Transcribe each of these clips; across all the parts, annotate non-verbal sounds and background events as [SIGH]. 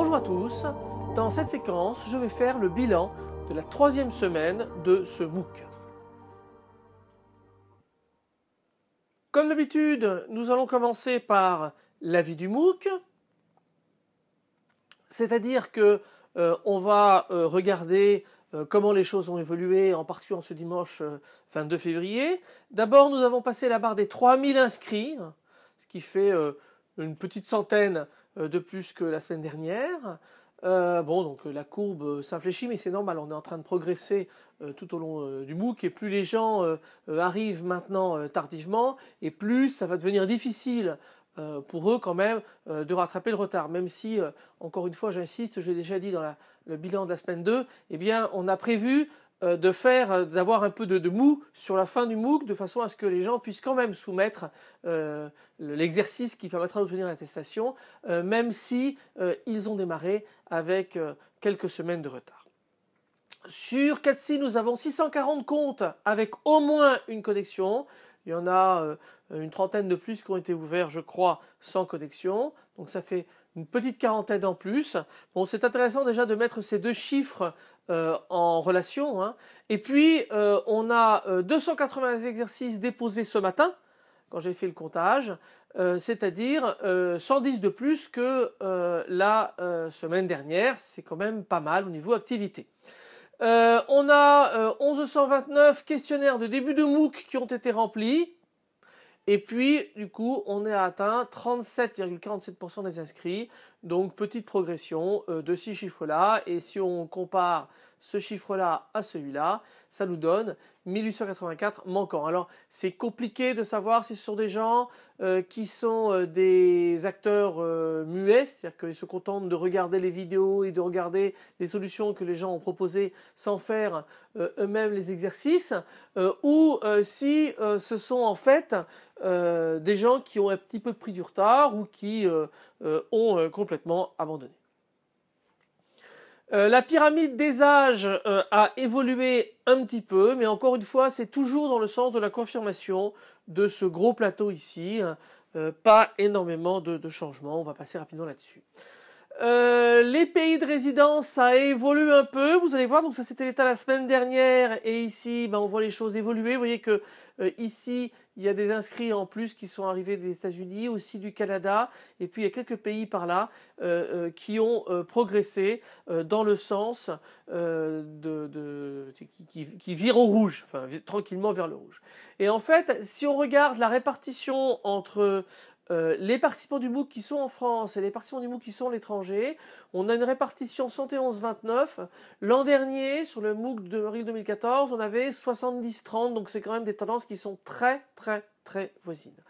Bonjour à tous, dans cette séquence je vais faire le bilan de la troisième semaine de ce MOOC. Comme d'habitude, nous allons commencer par l'avis du MOOC, c'est-à-dire que euh, on va euh, regarder euh, comment les choses ont évolué, en particulier en ce dimanche 22 février. D'abord, nous avons passé la barre des 3000 inscrits, ce qui fait une petite centaine de plus que la semaine dernière. bon, donc la courbe s'infléchit, mais c'est normal, on est en train de progresser tout au long du MOOC, et plus les gens arrivent maintenant tardivement, et plus ça va devenir difficile euh, pour eux quand même euh, de rattraper le retard. Même si, euh, encore une fois, j'insiste, je l'ai déjà dit dans le bilan de la semaine 2, eh bien, on a prévu de faire, d'avoir un peu de, mou sur la fin du MOOC de façon à ce que les gens puissent quand même soumettre l'exercice qui permettra d'obtenir l'attestation, même si ils ont démarré avec quelques semaines de retard. Sur Catsi, nous avons 640 comptes avec au moins une connexion. Il y en a euh, une trentaine de plus qui ont été ouverts, je crois, sans connexion. Donc ça fait une petite quarantaine en plus. Bon, c'est intéressant déjà de mettre ces deux chiffres euh, en relation. Hein. Et puis, euh, on a 280 exercices déposés ce matin, quand j'ai fait le comptage, c'est-à-dire 110 de plus que la semaine dernière. C'est quand même pas mal au niveau activité. Euh, on a 1129 euh, questionnaires de début de MOOC qui ont été remplis. Et puis, du coup, on est atteint 37,47% des inscrits. Donc, petite progression euh, de ces chiffres-là. Et si on compare ce chiffre-là à celui-là, ça nous donne 1884 manquants. Alors c'est compliqué de savoir si ce sont des gens euh, qui sont euh, des acteurs euh, muets, c'est-à-dire qu'ils se contentent de regarder les vidéos et de regarder les solutions que les gens ont proposées sans faire eux-mêmes les exercices, ou si ce sont en fait des gens qui ont un petit peu pris du retard ou qui ont complètement abandonné. Euh, la pyramide des âges euh, a évolué un petit peu, mais encore une fois, c'est toujours dans le sens de la confirmation de ce gros plateau ici. Hein. Euh, pas énormément de, de changements, on va passer rapidement là-dessus. Les pays de résidence, ça évolue un peu. Vous allez voir, donc ça c'était l'état la semaine dernière, et ici, ben, on voit les choses évoluer. Vous voyez que ici, il y a des inscrits en plus qui sont arrivés des États-Unis, aussi du Canada, et puis il y a quelques pays par là euh, euh, qui ont euh, progressé dans le sens de, qui, qui, virent au rouge, enfin tranquillement vers le rouge. Et en fait, si on regarde la répartition entre euh, les participants du MOOC qui sont en France et les participants du MOOC qui sont à l'étranger, on a une répartition 71-29. L'an dernier, sur le MOOC de avril 2014, on avait 70-30, donc c'est quand même des tendances qui sont très très très voisines.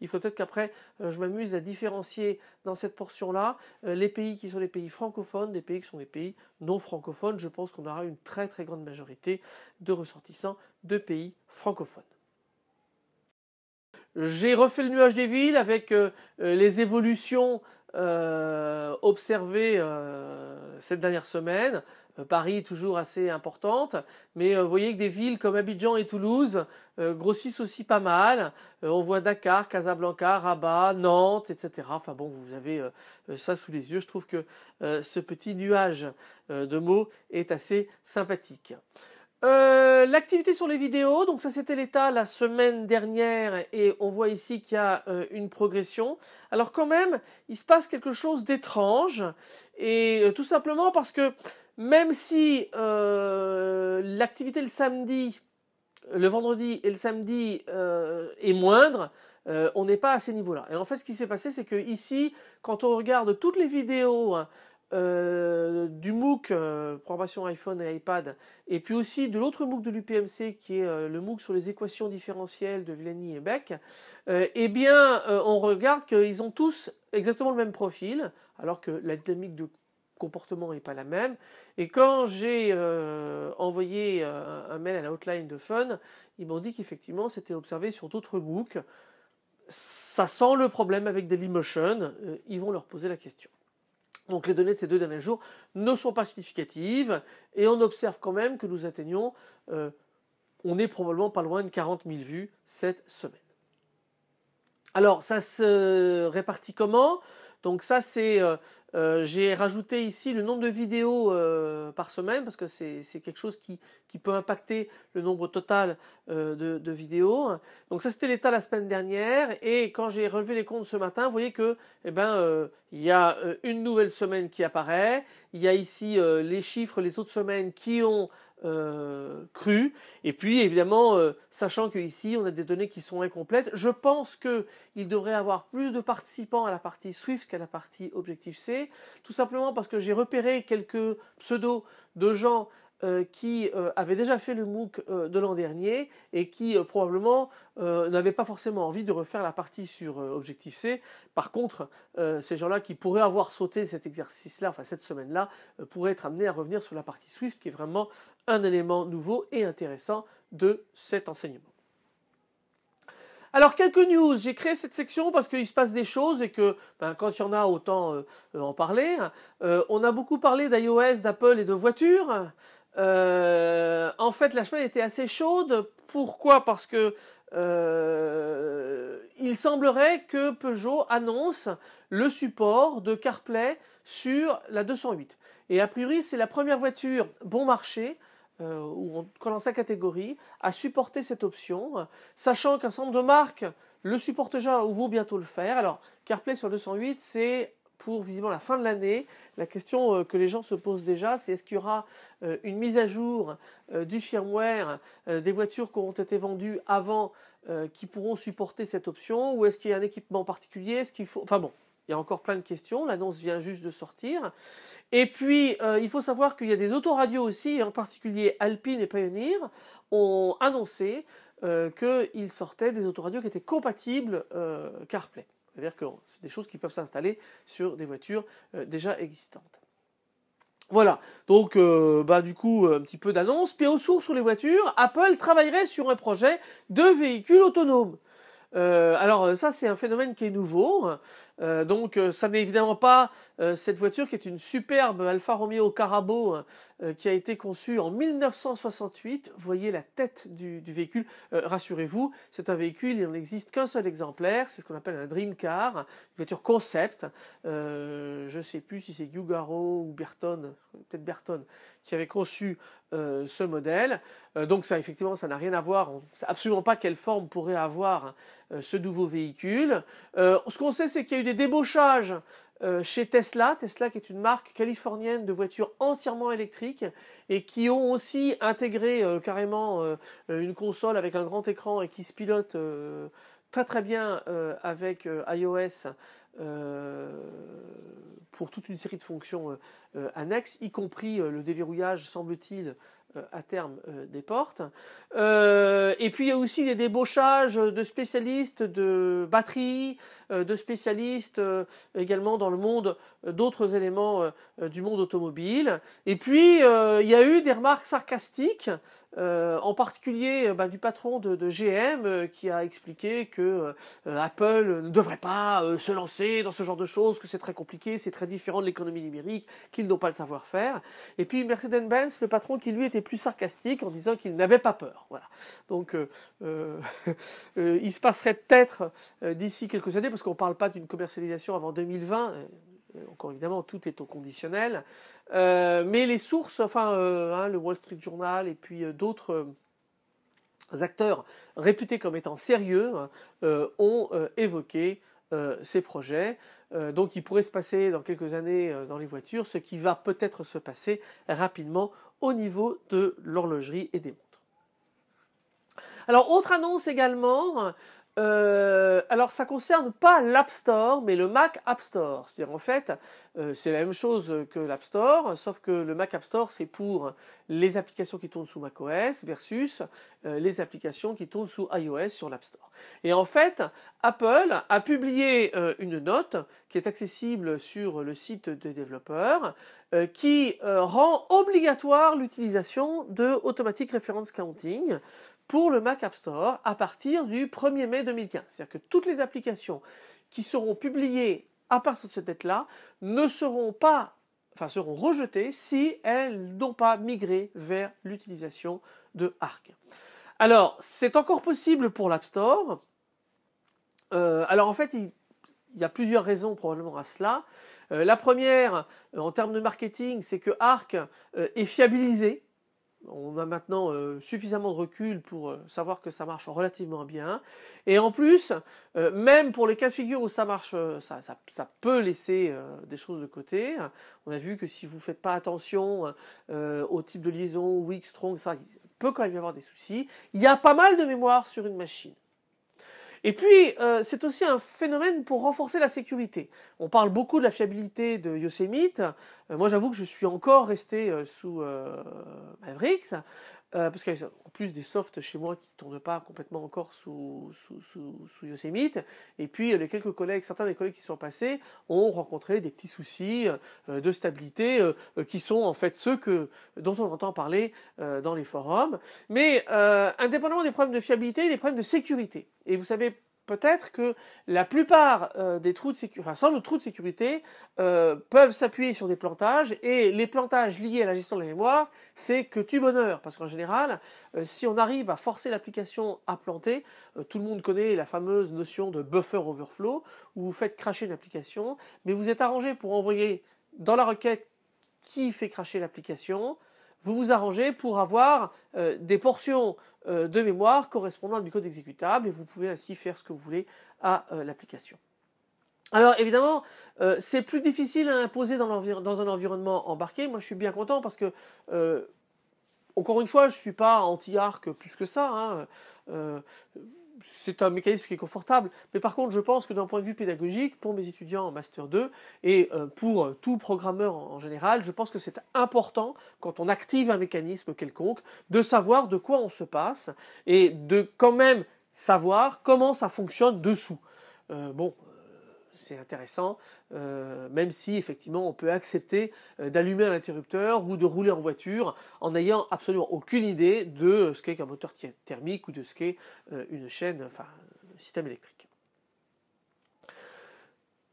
Il faut peut-être qu'après, euh, je m'amuse à différencier dans cette portion-là euh, les pays qui sont les pays francophones des pays qui sont les pays non francophones. Je pense qu'on aura une très très grande majorité de ressortissants de pays francophones. J'ai refait le nuage des villes avec euh, euh, les évolutions euh, observées cette dernière semaine. Paris toujours assez importante, mais vous voyez que des villes comme Abidjan et Toulouse grossissent aussi pas mal. on voit Dakar, Casablanca, Rabat, Nantes, etc. Enfin bon, vous avez ça sous les yeux. Je trouve que ce petit nuage de mots est assez sympathique. Euh, l'activité sur les vidéos, donc ça c'était l'état la semaine dernière et on voit ici qu'il y a euh, une progression. Alors quand même, il se passe quelque chose d'étrange et euh, tout simplement parce que même si l'activité le samedi, le vendredi et le samedi est moindre, on n'est pas à ces niveaux-là. Et en fait, ce qui s'est passé, c'est que ici, quand on regarde toutes les vidéos hein, euh, du MOOC euh, programmation iPhone et iPad, et puis aussi de l'autre MOOC de l'UPMC qui est euh, le MOOC sur les équations différentielles de Villani et Beck, eh bien on regarde qu'ils ont tous exactement le même profil, alors que la dynamique de comportement n'est pas la même. Et quand j'ai envoyé un mail à la hotline de Fun, ils m'ont dit qu'effectivement c'était observé sur d'autres MOOC. Ça sent le problème avec Dailymotion, ils vont leur poser la question. Donc les données de ces deux derniers jours ne sont pas significatives et on observe quand même que nous atteignons, euh, on est probablement pas loin de 40 000 vues cette semaine. Alors ça se répartit comment? Donc ça c'est euh, Euh, j'ai rajouté ici le nombre de vidéos euh, par semaine parce que c'est quelque chose qui, peut impacter le nombre total euh, de, vidéos. Donc ça c'était l'état la semaine dernière et quand j'ai relevé les comptes ce matin, vous voyez que eh ben il y a une nouvelle semaine qui apparaît. Il y a ici les chiffres les autres semaines qui ont cru. Et puis évidemment, sachant qu'ici on a des données qui sont incomplètes, je pense qu'il devrait avoir plus de participants à la partie Swift qu'à la partie Tout simplement parce que j'ai repéré quelques pseudos de gens euh, qui euh, avaient déjà fait le MOOC euh, de l'an dernier et qui probablement n'avaient pas forcément envie de refaire la partie sur Objective-C. Par contre, ces gens-là qui pourraient avoir sauté cet exercice-là, enfin cette semaine-là, pourraient être amenés à revenir sur la partie Swift qui est vraiment un élément nouveau et intéressant de cet enseignement. Alors quelques news, j'ai créé cette section parce qu'il se passe des choses et que ben, quand il y en a autant en parler. on a beaucoup parlé d'iOS, d'Apple et de voitures. Euh, en fait, la semaine était assez chaude. Pourquoi? Parce que euh, il semblerait que Peugeot annonce le support de CarPlay sur la 208. Et a priori, c'est la première voiture bon marché euh, ou dans sa catégorie à supporter cette option, sachant qu'un certain nombre de marques le supportent déjà ou vont bientôt le faire. Alors, CarPlay sur 208, c'est pour visiblement la fin de l'année. La question euh, que les gens se posent déjà, c'est est-ce qu'il y aura euh, une mise à jour euh, du firmware des voitures qui auront été vendues avant qui pourront supporter cette option ou est-ce qu'il y a un équipement particulier? Est-ce qu'il faut Enfin bon, il y a encore plein de questions. L'annonce vient juste de sortir. Et puis, il faut savoir qu'il y a des autoradios aussi, en particulier Alpine et Pioneer, ont annoncé qu'ils sortaient des autoradios qui étaient compatibles CarPlay. C'est-à-dire que c'est des choses qui peuvent s'installer sur des voitures euh, déjà existantes. Voilà, donc euh, bah, du coup un petit peu d'annonce. Au sourd sur les voitures, Apple travaillerait sur un projet de véhicule autonome. Euh, alors ça c'est un phénomène qui est nouveau. Euh, donc euh, ça n'est évidemment pas euh, cette voiture qui est une superbe Alfa Romeo Carabo qui a été conçue en 1968. Vous voyez la tête du, véhicule. Rassurez-vous, c'est un véhicule, il n'en existe qu'un seul exemplaire. C'est ce qu'on appelle un dream car, une voiture concept. je ne sais plus si c'est Yugaro ou Berton, peut-être Berton, qui avait conçu ce modèle. donc ça, effectivement, ça n'a rien à voir. On ne sait absolument pas quelle forme pourrait avoir ce nouveau véhicule. ce qu'on sait, c'est qu'il y a eu des débauchages euh, chez Tesla, Tesla qui est une marque californienne de voitures entièrement électriques et qui ont aussi intégré euh, carrément euh, une console avec un grand écran et qui se pilote très très bien avec iOS pour toute une série de fonctions annexes, y compris le déverrouillage, semble-t-il, à terme euh, des portes. Euh, et puis il y a aussi des débauchages de spécialistes de batteries, de spécialistes également dans le monde d'autres éléments du monde automobile. Et puis il y a eu des remarques sarcastiques, en particulier bah, du patron de, GM qui a expliqué que Apple ne devrait pas se lancer dans ce genre de choses, que c'est très compliqué, c'est très différent de l'économie numérique, qu'ils n'ont pas le savoir-faire. Et puis Mercedes-Benz, le patron qui lui était plus sarcastique en disant qu'il n'avait pas peur. Voilà. Donc euh, euh, [LAUGHS] euh, il se passerait peut-être d'ici quelques années, parce qu'on ne parle pas d'une commercialisation avant 2020. Encore évidemment, tout est au conditionnel. mais les sources, enfin, hein, le Wall Street Journal et puis d'autres acteurs réputés comme étant sérieux ont évoqué ces projets. donc il pourrait se passer dans quelques années dans les voitures ce qui va peut-être se passer rapidement au niveau de l'horlogerie et des montres. Alors, autre annonce également, euh, alors ça concerne pas l'App Store, mais le Mac App Store. C'est-à-dire en fait, euh, c'est la même chose que l'App Store, sauf que le Mac App Store c'est pour les applications qui tournent sous macOS versus euh, les applications qui tournent sous iOS sur l'App Store. Et en fait, Apple a publié une note qui est accessible sur le site des développeurs qui rend obligatoire l'utilisation de Automatic Reference Counting pour le Mac App Store à partir du 1er mai 2015. C'est-à-dire que toutes les applications qui seront publiées à partir de cette date-là ne seront pas, enfin seront rejetées si elles n'ont pas migré vers l'utilisation de Arc. Alors, c'est encore possible pour l'App Store. Euh, alors en fait, il y a plusieurs raisons probablement à cela. la première, en termes de marketing, c'est que Arc est fiabilisé on a maintenant euh, suffisamment de recul pour euh, savoir que ça marche relativement bien. Et en plus, euh, même pour les cas de figure où ça marche, ça, peut laisser des choses de côté. On a vu que si vous ne faites pas attention au type de liaison, weak, strong, ça peut quand même y avoir des soucis. Il y a pas mal de mémoire sur une machine. Et puis, euh, c'est aussi un phénomène pour renforcer la sécurité. On parle beaucoup de la fiabilité de Yosemite. Euh, moi, j'avoue que je suis encore resté euh, sous Mavericks. Euh, parce qu'il y a en plus des softs chez moi qui ne tournent pas complètement encore sous, sous, sous, Yosemite. Et puis les quelques collègues, certains des collègues qui sont passés ont rencontré des petits soucis euh, de stabilité euh, qui sont en fait ceux que, dont on entend parler dans les forums. Mais indépendamment des problèmes de fiabilité, des problèmes de sécurité. Et vous savez peut-être que la plupart euh, des trous de sécurité, enfin sans le trou de sécurité, euh, peuvent s'appuyer sur des plantages et les plantages liés à la gestion de la mémoire, c'est que tu bonheur. Parce qu'en général, euh, si on arrive à forcer l'application à planter, tout le monde connaît la fameuse notion de buffer overflow où vous faites cracher une application, mais vous êtes arrangé pour envoyer dans la requête qui fait cracher l'application, vous vous arrangez pour avoir des portions de mémoire correspondant du code exécutable et vous pouvez ainsi faire ce que vous voulez à euh, l'application. Alors évidemment, euh, c'est plus difficile à imposer dans, un environnement embarqué. Moi, je suis bien content parce que, encore une fois, je ne suis pas anti-arc plus que ça. Hein c'est un mécanisme qui est confortable, mais par contre, je pense que d'un point de vue pédagogique, pour mes étudiants en Master 2 et euh, pour tout programmeur en général, je pense que c'est important, quand on active un mécanisme quelconque, de savoir de quoi on se passe et de quand même savoir comment ça fonctionne dessous. Euh, bon, c'est intéressant, euh, même si effectivement on peut accepter euh, d'allumer un interrupteur ou de rouler en voiture en n'ayant absolument aucune idée de ce qu'est qu'un moteur thermique ou de ce qu'est euh, une chaîne, enfin un système électrique.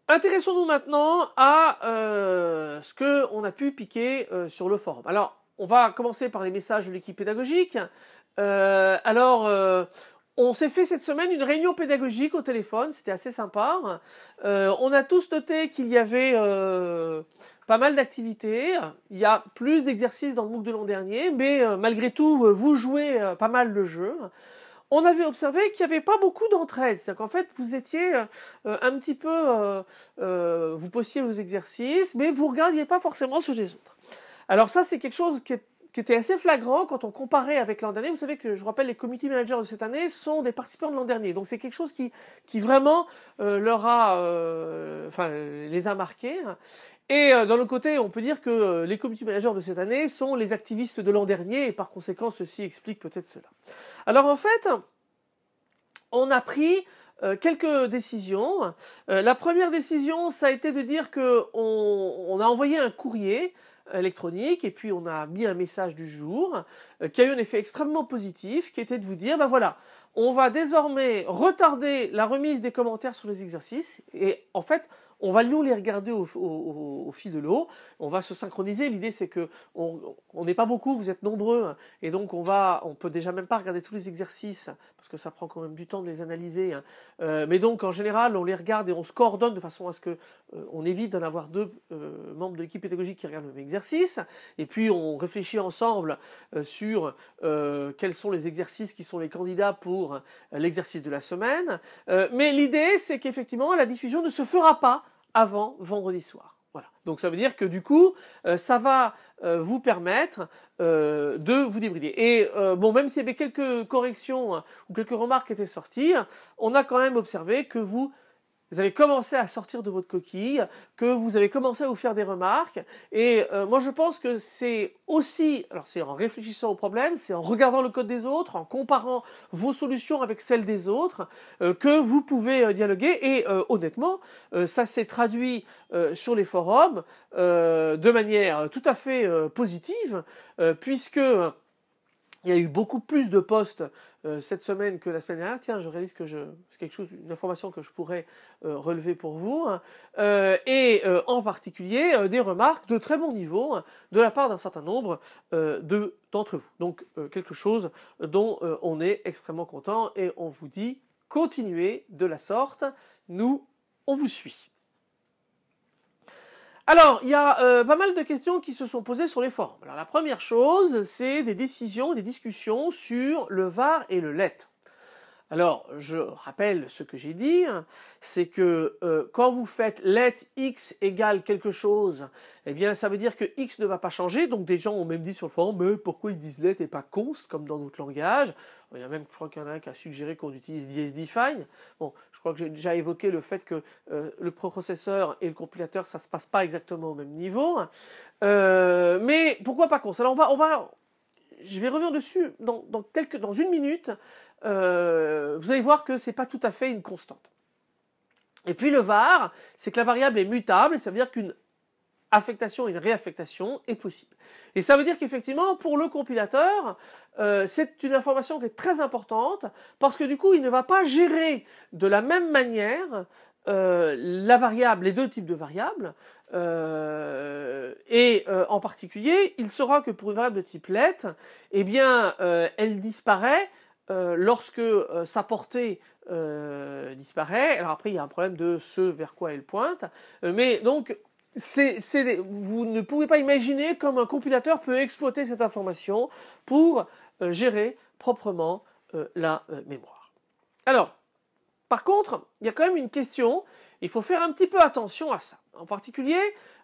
Intéressons-nous maintenant à ce qu'on a pu piquer sur le forum. Alors, on va commencer par les messages de l'équipe pédagogique. alors, on s'est fait cette semaine une réunion pédagogique au téléphone, c'était assez sympa. Euh, on a tous noté qu'il y avait euh, pas mal d'activités. Il y a plus d'exercices dans le MOOC de l'an dernier, mais euh, malgré tout, vous jouez pas mal le jeu. On avait observé qu'il n'y avait pas beaucoup d'entraide, c'est-à-dire qu'en fait vous étiez un petit peu, vous postiez vos exercices, mais vous regardiez pas forcément ceux des autres. Alors ça c'est quelque chose qui est qui était assez flagrant quand on comparait avec l'an dernier. Vous savez que je rappelle les community managers de cette année sont des participants de l'an dernier, donc c'est quelque chose qui, qui vraiment euh, leur a, euh, enfin les a marqués. Et euh, d'un côté, on peut dire que les community managers de cette année sont les activistes de l'an dernier, et par conséquent, ceci explique peut-être cela. Alors en fait, on a pris quelques décisions. la première décision, ça a été de dire que on a envoyé un courrier électronique et puis on a mis un message du jour euh, qui a eu un effet extrêmement positif qui était de vous dire ben voilà on va désormais retarder la remise des commentaires sur les exercices et en fait on va nous les regarder au, fil de l'eau, on va se synchroniser. L'idée c'est que on n'est pas beaucoup, vous êtes nombreux, et donc on va, on peut déjà même pas regarder tous les exercices parce que ça prend quand même du temps de les analyser. Hein. Euh, mais donc en général, on les regarde et on se coordonne de façon à ce que euh, évite d'en avoir deux euh, membres de l'équipe pédagogique qui regardent le même exercice. Et puis on réfléchit ensemble sur quels sont les exercices qui sont les candidats pour l'exercice de la semaine. mais l'idée c'est qu'effectivement la diffusion ne se fera pas avant vendredi soir. Voilà. Donc ça veut dire que du coup, euh, ça va euh, vous permettre euh, de vous débrider. Et bon, même s'il y avait quelques corrections hein, ou quelques remarques qui étaient sorties, on a quand même observé que vous vous avez commencé à sortir de votre coquille, que vous avez commencé à vous faire des remarques. Et euh, moi, je pense que c'est aussi, alors c'est en réfléchissant au problème, c'est en regardant le code des autres, en comparant vos solutions avec celles des autres, euh, que vous pouvez euh, dialoguer. Et honnêtement, ça s'est traduit sur les forums de manière tout à fait positive, puisque il y a eu beaucoup plus de posts euh, cette semaine que la semaine dernière. Tiens, je réalise que je, c'est quelque chose, une information que je pourrais euh, relever pour vous. Hein. Euh, et en particulier des remarques de très bon niveau hein, de la part d'un certain nombre de, d'entre vous. Donc quelque chose dont on est extrêmement content et on vous dit continuez de la sorte. Nous on vous suit. Alors, il y a euh, pas mal de questions qui se sont posées sur les forums. Alors, la première chose, c'est des décisions, des discussions sur le VAR et le LET. Alors, je rappelle ce que j'ai dit, c'est que euh, quand vous faites let x égale quelque chose, eh bien, ça veut dire que x ne va pas changer. Donc, des gens ont même dit sur le forum, mais pourquoi ils disent let et pas const, comme dans notre langage Il y a même, je crois qu'il y en a un qui a suggéré qu'on utilise define. Bon, je crois que j'ai déjà évoqué le fait que euh, le processeur et le compilateur, ça se passe pas exactement au même niveau. Euh, mais pourquoi pas const Alors, on va, on va, je vais revenir dessus dans, quelques, dans une minute. Euh, vous allez voir que c'est pas tout à fait une constante. Et puis le var, c'est que la variable est mutable, ça veut dire qu'une affectation une réaffectation est possible. Et ça veut dire qu'effectivement, pour le compilateur, euh, c'est une information qui est très importante, parce que du coup, il ne va pas gérer de la même manière euh, les deux types de variables, et en particulier, il saura que pour une variable de type let, eh bien, elle disparaît euh, lorsque euh, sa portée euh, disparaît, alors après il y a un problème de ce vers quoi elle pointe, mais donc vous ne pouvez pas imaginer comme un compilateur peut exploiter cette information pour gérer proprement la mémoire. Alors, par contre, il y a quand même une question, il faut faire un petit peu attention à ça. En particulier,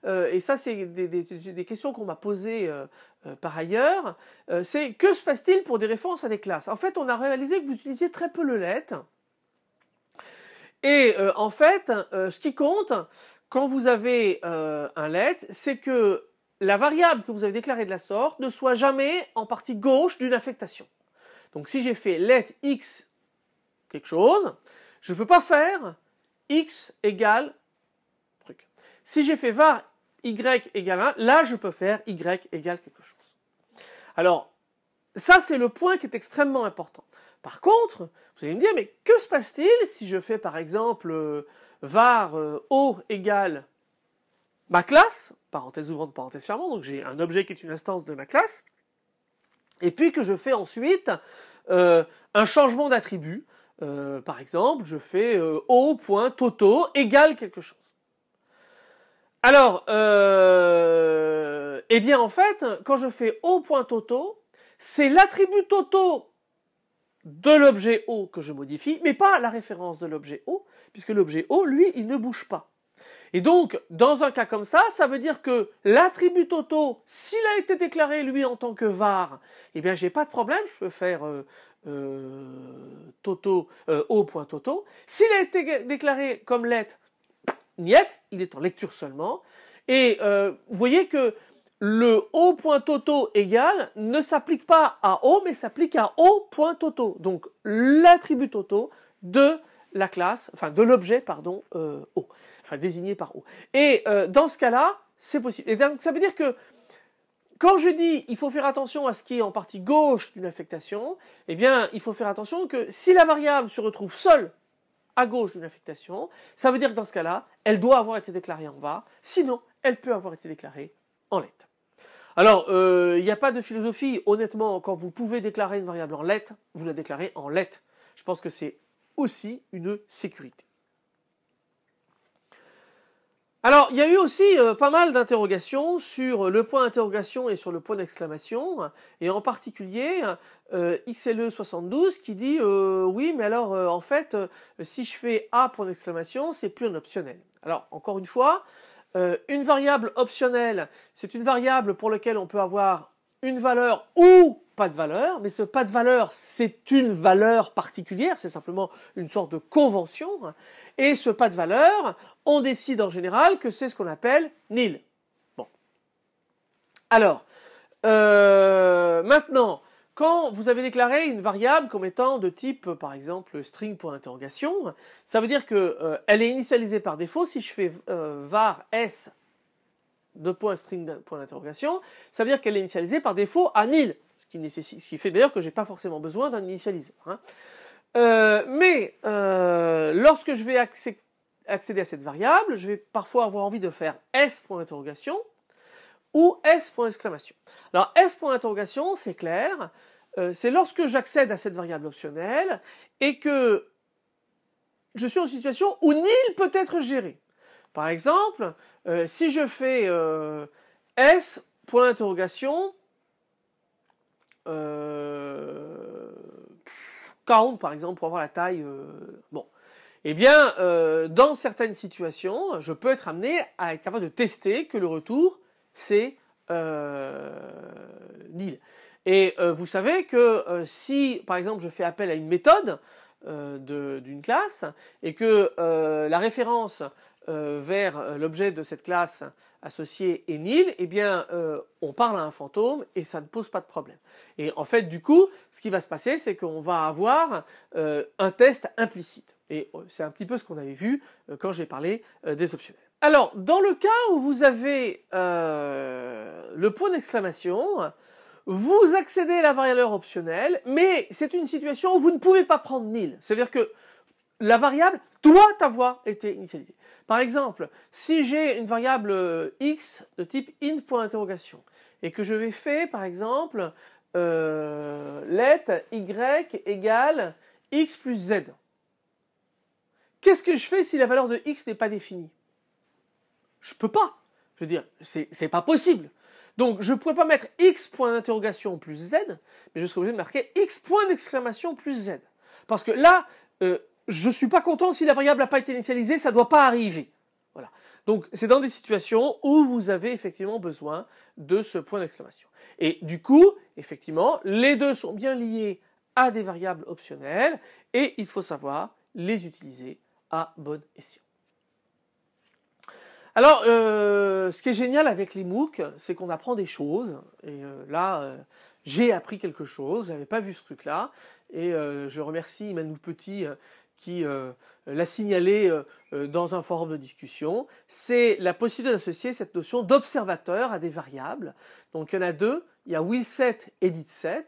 euh, et ça c'est des, questions qu'on m'a posées euh, euh, par ailleurs, c'est que se passe-t-il pour des références à des classes? En fait, on a réalisé que vous utilisiez très peu le let. Et en fait, ce qui compte quand vous avez un let, c'est que la variable que vous avez déclarée de la sorte ne soit jamais en partie gauche d'une affectation. Donc si j'ai fait let x quelque chose, je ne peux pas faire x égale truc. Si j'ai fait var y égale 1, là je peux faire y égale quelque chose. Alors, ça c'est le point qui est extrêmement important. Par contre, vous allez me dire, mais que se passe-t-il si je fais par exemple euh, var euh, o égale ma classe, parenthèse ouvrante, parenthèse fermante, donc j'ai un objet qui est une instance de ma classe, et puis que je fais ensuite euh, un changement d'attribut, par exemple, je fais o.toto égale quelque chose. Alors, euh, eh bien en fait, quand je fais O.toto, c'est l'attribut toto de l'objet O que je modifie, mais pas la référence de l'objet O, puisque l'objet O, lui, il ne bouge pas. Et donc, dans un cas comme ça, ça veut dire que l'attribut toto, s'il a été déclaré lui en tant que var, eh bien j'ai pas de problème, je peux faire euh, euh, toto O.toto. S'il a été déclaré comme let, niet, il est en lecture seulement. Et euh, vous voyez que le O.toto égal ne s'applique pas à O, mais s'applique à O.toto. Donc l'attribut toto de la classe, enfin de l'objet, pardon, euh, O, enfin désigné par O. Et euh, dans ce cas-là, c'est possible. Et donc ça veut dire que quand je dis il faut faire attention à ce qui est en partie gauche d'une affectation, eh bien il faut faire attention que si la variable se retrouve seule à gauche d'une affectation, ça veut dire que dans ce cas-là, elle doit avoir été déclarée en var, sinon elle peut avoir été déclarée en let. Alors, euh, il n'y a pas de philosophie, honnêtement, quand vous pouvez déclarer une variable en let, vous la déclarez en let. Je pense que c'est aussi une sécurité. Alors, il y a eu aussi euh, pas mal d'interrogations sur le point d'interrogation et sur le point d'exclamation, et en particulier euh, XLE72 qui dit oui, mais alors en fait, si je fais A point d'exclamation, c'est plus un optionnel. Alors, encore une fois, une variable optionnelle, c'est une variable pour laquelle on peut avoir une valeur ou pas de valeur, mais ce pas de valeur, c'est une valeur particulière, c'est simplement une sorte de convention. Et ce pas de valeur, on décide en général que c'est ce qu'on appelle nil. Bon. Alors, euh, maintenant, quand vous avez déclaré une variable comme étant de type, par exemple, string interrogation, ça veut dire qu'elle euh, est initialisée par défaut. Si je fais euh, var s de point string point ça veut dire qu'elle est initialisée par défaut à nil, ce qui, fait d'ailleurs que j'ai pas forcément besoin d'un initialiseur. Hein. Euh, mais euh, lorsque je vais accéder à cette variable, je vais parfois avoir envie de faire s point ou s point d'exclamation. Alors s point d'interrogation, c'est clair, euh, c'est lorsque j'accède à cette variable optionnelle et que je suis en situation où nil peut être géré. Par exemple, euh, si je fais euh, S, point d'interrogation, euh, count par exemple pour avoir la taille, bon. Eh bien, dans certaines situations, je peux être amené à être capable de tester que le retour, c'est nil. Et vous savez que si, par exemple, je fais appel à une méthode, d'une classe et que la référence euh, vers euh, l'objet de cette classe associée est nil, eh bien, euh, on parle à un fantôme et ça ne pose pas de problème. Et en fait, du coup, ce qui va se passer, c'est qu'on va avoir un test implicite. Et c'est un petit peu ce qu'on avait vu quand j'ai parlé des optionnels. Alors, dans le cas où vous avez le point d'exclamation, vous accédez à la variable optionnelle, mais c'est une situation où vous ne pouvez pas prendre nil. C'est-à-dire que la variable doit avoir été initialisée. Par exemple, si j'ai une variable euh, x de type int.interrogation et que je vais faire par exemple euh, let y égale x plus z. Qu'est-ce que je fais si la valeur de x n'est pas définie? Je peux pas. Je veux dire, c'est pas possible. Donc je ne pourrais pas mettre x point d'interrogation plus z, mais je serais obligé de marquer x point d'exclamation plus z. Parce que là, euh, je ne suis pas content si la variable n'a pas été initialisée, ça ne doit pas arriver. Voilà. Donc c'est dans des situations où vous avez effectivement besoin de ce point d'exclamation. Et du coup, effectivement, les deux sont bien liés à des variables optionnelles et il faut savoir les utiliser à bon escient. Alors, euh, ce qui est génial avec les MOOC, c'est qu'on apprend des choses. Et euh, là, euh, j'ai appris quelque chose. Je n'avais pas vu ce truc-là. Et je remercie Emmanuel Petit qui l'a signalé dans un forum de discussion, c'est la possibilité d'associer cette notion d'observateur à des variables. Donc il y en a deux, il y a willset et ditset.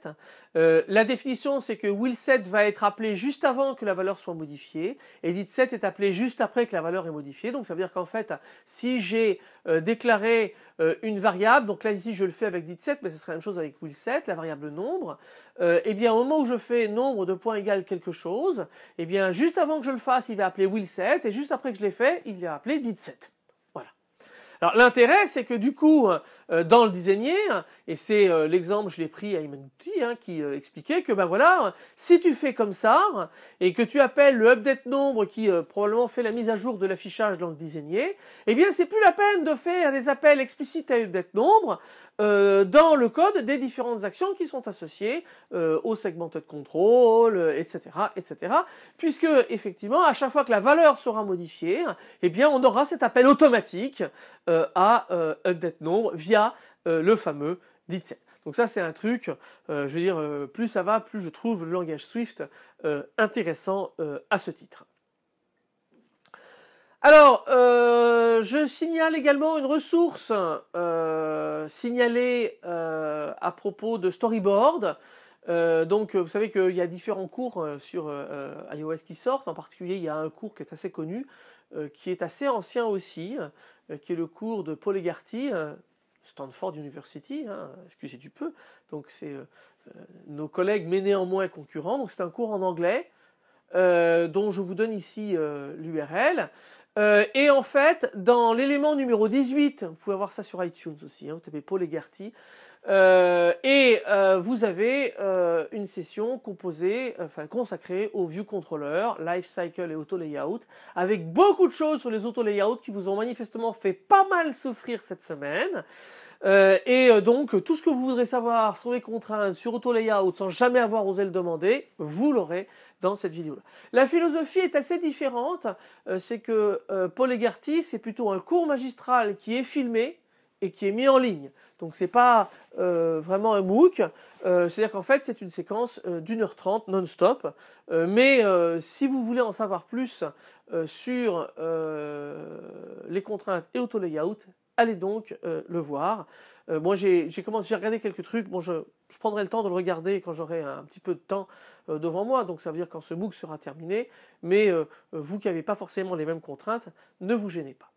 Euh, la définition, c'est que willset va être appelé juste avant que la valeur soit modifiée, et ditset est appelé juste après que la valeur est modifiée. Donc ça veut dire qu'en fait, si j'ai euh, déclaré euh, une variable, donc là ici je le fais avec ditset, mais ce serait la même chose avec willset, la variable nombre, eh bien au moment où je fais nombre de points égal quelque chose, eh bien juste avant que je le fasse, il va appeler willset, et juste après que je l'ai fait, il va appeler ditset. Alors l'intérêt, c'est que du coup, euh, dans le designer, et c'est euh, l'exemple, je l'ai pris à Imanuti, hein, qui euh, expliquait que ben voilà, si tu fais comme ça et que tu appelles le update nombre qui probablement fait la mise à jour de l'affichage dans le designer, eh bien c'est plus la peine de faire des appels explicites à update nombre dans le code des différentes actions qui sont associées au segmented control, etc., etc. Puisque effectivement, à chaque fois que la valeur sera modifiée, eh bien on aura cet appel automatique à update nombre via euh, le fameux DITSET. Donc ça c'est un truc, euh, je veux dire, euh, plus ça va, plus je trouve le langage Swift intéressant à ce titre. Alors, je signale également une ressource signalée à propos de storyboard. donc, vous savez qu'il y a différents cours sur iOS qui sortent. En particulier, il y a un cours qui est assez connu, qui est assez ancien aussi, qui est le cours de Paul Egarty, Stanford University, hein, excusez du peu. Donc c'est euh, euh, nos collègues mais néanmoins concurrents. Donc c'est un cours en anglais euh, dont je vous donne ici l'URL. et en fait, dans l'élément numéro 18, vous pouvez voir ça sur iTunes aussi, hein, vous tapez Paul Egarty, euh, et euh, vous avez euh, une session composée, consacrée au view controller, life cycle et auto layout, avec beaucoup de choses sur les auto layouts qui vous ont manifestement fait pas mal souffrir cette semaine. et donc tout ce que vous voudrez savoir sur les contraintes, sur auto layout, sans jamais avoir osé le demander, vous l'aurez dans cette vidéo-là. La philosophie est assez différente. c'est que Paul Egarty, c'est plutôt un cours magistral qui est filmé et qui est mis en ligne. Donc c'est pas euh, vraiment un MOOC, euh, c'est-à-dire qu'en fait c'est une séquence euh, d'une heure trente non-stop. mais si vous voulez en savoir plus sur les contraintes et auto-layout, allez donc le voir. moi j'ai commencé, j'ai regardé quelques trucs. Bon, je, je, prendrai le temps de le regarder quand j'aurai un petit peu de temps devant moi. Donc ça veut dire quand ce MOOC sera terminé. Mais vous qui n'avez pas forcément les mêmes contraintes, ne vous gênez pas.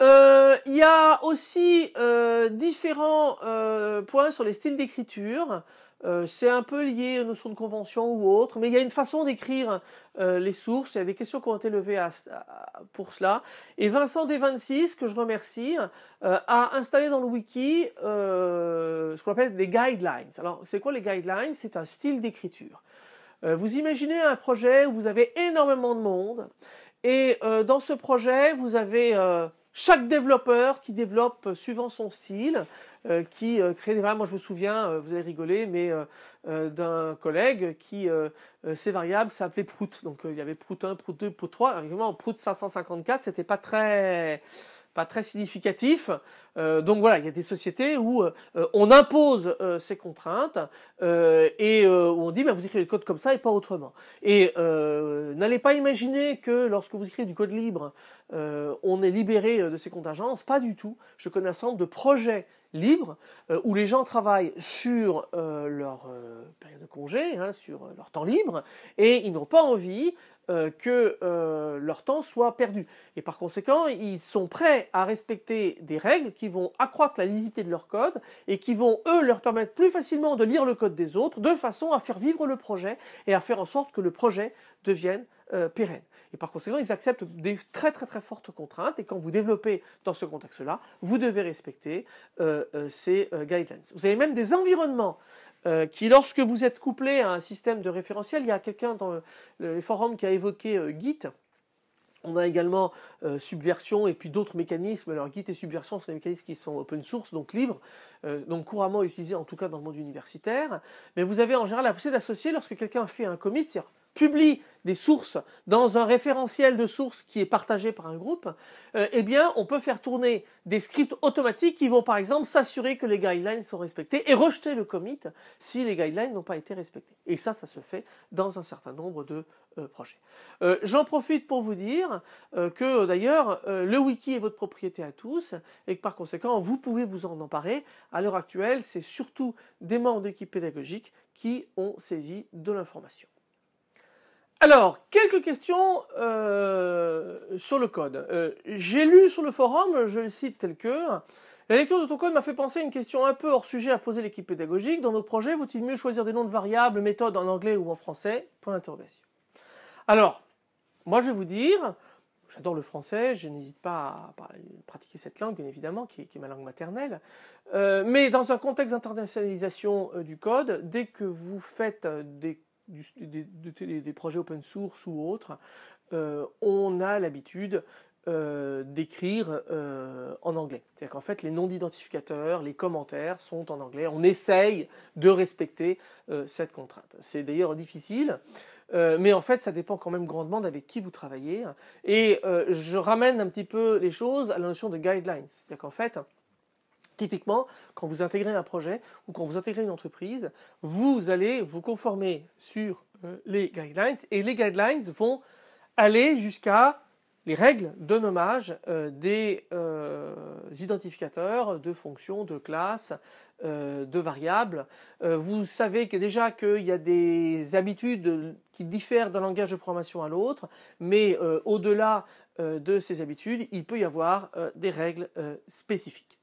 Euh, il y a aussi euh, différents euh, points sur les styles d'écriture. C'est un peu lié aux notions de convention ou autre, mais il y a une façon d'écrire les sources. Il y a des questions qui ont été levées pour cela. Et Vincent D26, que je remercie, a installé dans le wiki ce qu'on appelle des guidelines. Alors, c'est quoi les guidelines? C'est un style d'écriture. vous imaginez un projet où vous avez énormément de monde, et dans ce projet, vous avez chaque développeur qui développe suivant son style. Euh, qui euh, crée des variables. Moi, je me souviens, euh, vous allez rigoler, mais d'un collègue qui, ces variables s'appelaient Prout. Donc, il y avait Prout 1, Prout 2, Prout 3. Alors, évidemment, Prout 554, c'était pas très pas très significatif. donc voilà, il y a des sociétés où on impose ces contraintes et où on dit bah, vous écrivez le code comme ça et pas autrement. Et n'allez pas imaginer que lorsque vous écrivez du code libre, on est libéré de ces contingences. Pas du tout. Je connais un certain nombre de projets libre, euh, où les gens travaillent sur euh, leur euh, période de congé, hein, sur leur temps libre, et ils n'ont pas envie que leur temps soit perdu. Et par conséquent, ils sont prêts à respecter des règles qui vont accroître la lisibilité de leur code et qui vont, eux, leur permettre plus facilement de lire le code des autres, de façon à faire vivre le projet et à faire en sorte que le projet devienne pérenne. Et par conséquent, ils acceptent des très très très fortes contraintes. Et quand vous développez dans ce contexte-là, vous devez respecter euh, euh, ces euh, guidelines. Vous avez même des environnements qui, lorsque vous êtes couplé à un système de référentiel, il y a quelqu'un dans les forums qui a évoqué Git. On a également Subversion et puis d'autres mécanismes. Alors Git et Subversion sont des mécanismes qui sont open source, donc libres, donc couramment utilisés en tout cas dans le monde universitaire. Mais vous avez en général la possibilité d'associer lorsque quelqu'un fait un commit, c'est-à-dire publie des sources dans un référentiel de sources qui est partagé par un groupe, euh, eh bien, on peut faire tourner des scripts automatiques qui vont, par exemple, s'assurer que les guidelines sont respectés et rejeter le commit si les guidelines n'ont pas été respectés. Et ça, ça se fait dans un certain nombre de euh, projets. Euh, j'en profite pour vous dire que, d'ailleurs, le wiki est votre propriété à tous et que, par conséquent, vous pouvez vous en emparer. À l'heure actuelle, c'est surtout des membres d'équipe pédagogique qui ont saisi de l'information. Alors, quelques questions euh, sur le code. Euh, j'ai lu sur le forum, je le cite tel que, la lecture de ton code m'a fait penser à une question un peu hors sujet à poser l'équipe pédagogique. Dans nos projets, vaut-il mieux choisir des noms de variables, méthodes en anglais ou en français? Point d'interrogation. Alors, moi je vais vous dire, j'adore le français, je n'hésite pas à pratiquer cette langue, bien évidemment, qui est, ma langue maternelle. Euh, mais dans un contexte d'internationalisation du code, dès que vous faites des des, projets open source ou autres, euh, on a l'habitude euh, d'écrire euh, en anglais. C'est-à-dire qu'en fait, les noms d'identificateurs, les commentaires sont en anglais. On essaye de respecter cette contrainte. C'est d'ailleurs difficile. mais en fait, ça dépend quand même grandement avec qui vous travaillez. Et je ramène un petit peu les choses à la notion de guidelines. C'est-à-dire qu'en fait, Typiquement, quand vous intégrez un projet ou quand vous intégrez une entreprise, vous allez vous conformer sur euh, les guidelines et les guidelines vont aller jusqu'à les règles de nommage euh, des euh, identificateurs de fonctions, de classes, de variables. vous savez que déjà qu'il y a des habitudes qui diffèrent d'un langage de programmation à l'autre, mais au-delà de ces habitudes, il peut y avoir des règles spécifiques.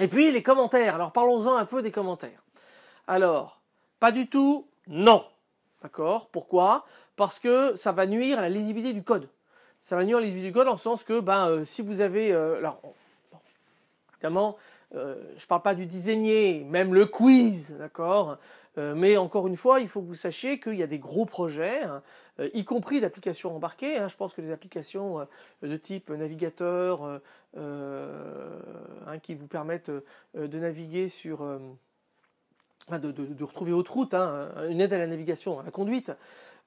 Et puis les commentaires. Alors parlons-en un peu des commentaires. Alors, pas du tout, non. D'accord? Pourquoi? Parce que ça va nuire à la lisibilité du code. Ça va nuire à la lisibilité du code le sens que ben, euh, si vous avez... Euh, alors, évidemment, euh, je ne parle pas du designer, même le quiz, d'accord? Mais encore une fois, il faut que vous sachiez qu'il y a des gros projets, hein, euh, y compris d'applications embarquées. Hein. je pense que les applications euh, de type navigateur hein, qui vous permettent de naviguer sur... de, retrouver autre route, une aide à la navigation, à la conduite,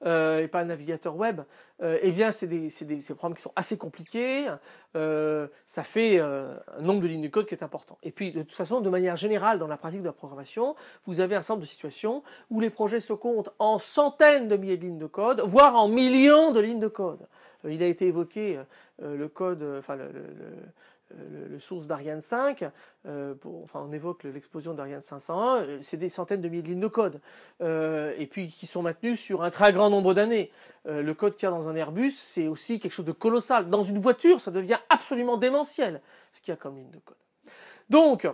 euh, et pas un navigateur web, euh, eh bien c'est des, des, programmes qui sont assez compliqués, euh, ça fait un nombre de lignes de code qui est important. Et puis de toute façon, de manière générale, dans la pratique de la programmation, vous avez un certain nombre de situations où les projets se comptent en centaines de milliers de lignes de code, voire en millions de lignes de code. il a été évoqué le code, source d'Ariane 5, euh, enfin on évoque l'explosion d'Ariane 501, euh, c'est des centaines de milliers de lignes de code, et puis qui sont maintenues sur un très grand nombre d'années. le code qu'il y a dans un Airbus, c'est aussi quelque chose de colossal. Dans une voiture, ça devient absolument démentiel, ce qu'il y a comme ligne de code. Donc,